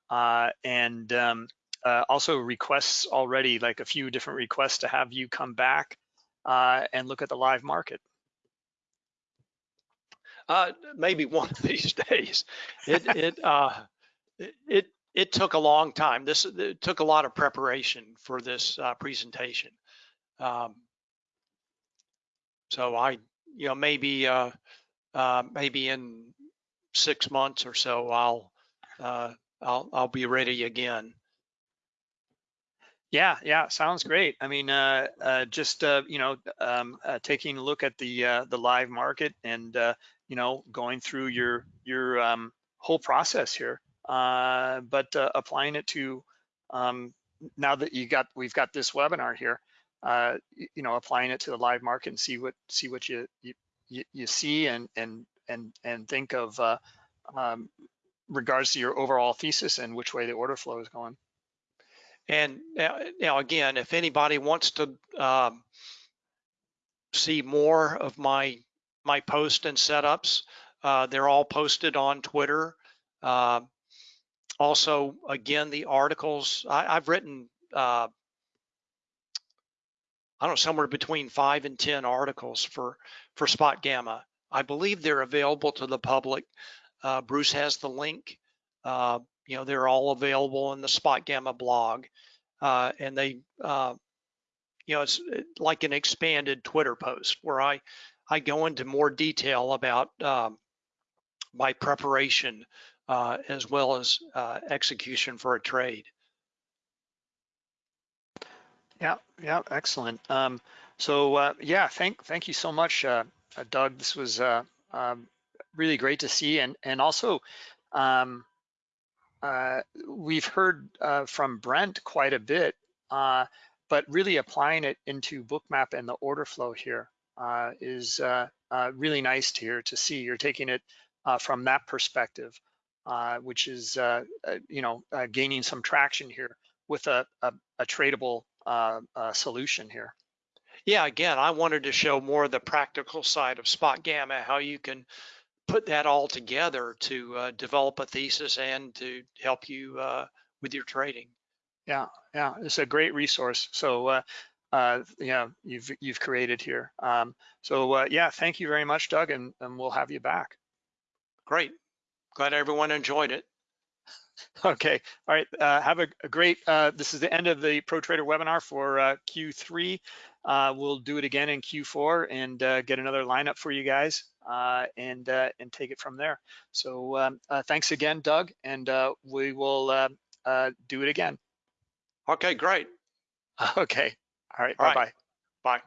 and um, also requests already, like a few different requests to have you come back and look at the live market. maybe one of these (laughs) days. It it it it took a long time. This took a lot of preparation for this uh, presentation. Um, so I, you know, maybe uh, uh, maybe in six months or so, I'll uh, I'll I'll be ready again. Yeah, yeah, sounds great. I mean, uh, uh, just uh, you know, um, uh, taking a look at the uh, the live market and uh, you know, going through your your um, whole process here uh, but uh, applying it to um, now that you got we've got this webinar here, uh, you know, applying it to the live market and see what see what you you, you see and and and and think of uh, um, regards to your overall thesis and which way the order flow is going. And now, now again, if anybody wants to um, see more of my my post and setups, uh, they're all posted on Twitter. Uh, also, again, the articles I, have written, uh, I don't know, somewhere between five and 10 articles for, for Spot Gamma. I believe they're available to the public. Uh, Bruce has the link. Uh, you know, they're all available in the Spot Gamma blog. Uh, and they, uh, you know, it's like an expanded Twitter post where I, I go into more detail about um, by preparation uh, as well as uh, execution for a trade. Yeah, yeah, excellent. Um, so uh, yeah, thank thank you so much, uh, uh, Doug. This was uh, um, really great to see, and and also um, we've heard from Brent quite a bit, but really applying it into Bookmap and the order flow here is really nice to hear to see. You're taking it from that perspective, uh, which is uh, uh, you know uh, gaining some traction here with a a, a tradable uh, uh, solution here. Yeah, again, I wanted to show more of the practical side of Spot Gamma, how you can put that all together to uh, develop a thesis and to help you uh, with your trading. Yeah, yeah, it's a great resource. So, uh, uh, yeah, you've you've created here. Um, so, uh, yeah, thank you very much, Doug, and, and we'll have you back. Great. Glad everyone enjoyed it. Okay, all right. Uh, have a, a great. Uh, this is the end of the Pro Trader webinar for uh, Q3. Uh, we'll do it again in Q4 and uh, get another lineup for you guys uh, and uh, and take it from there. So um, uh, thanks again, Doug, and uh, we will uh, uh, do it again. Okay, great. (laughs) Okay. All right. All right. Bye bye. Bye.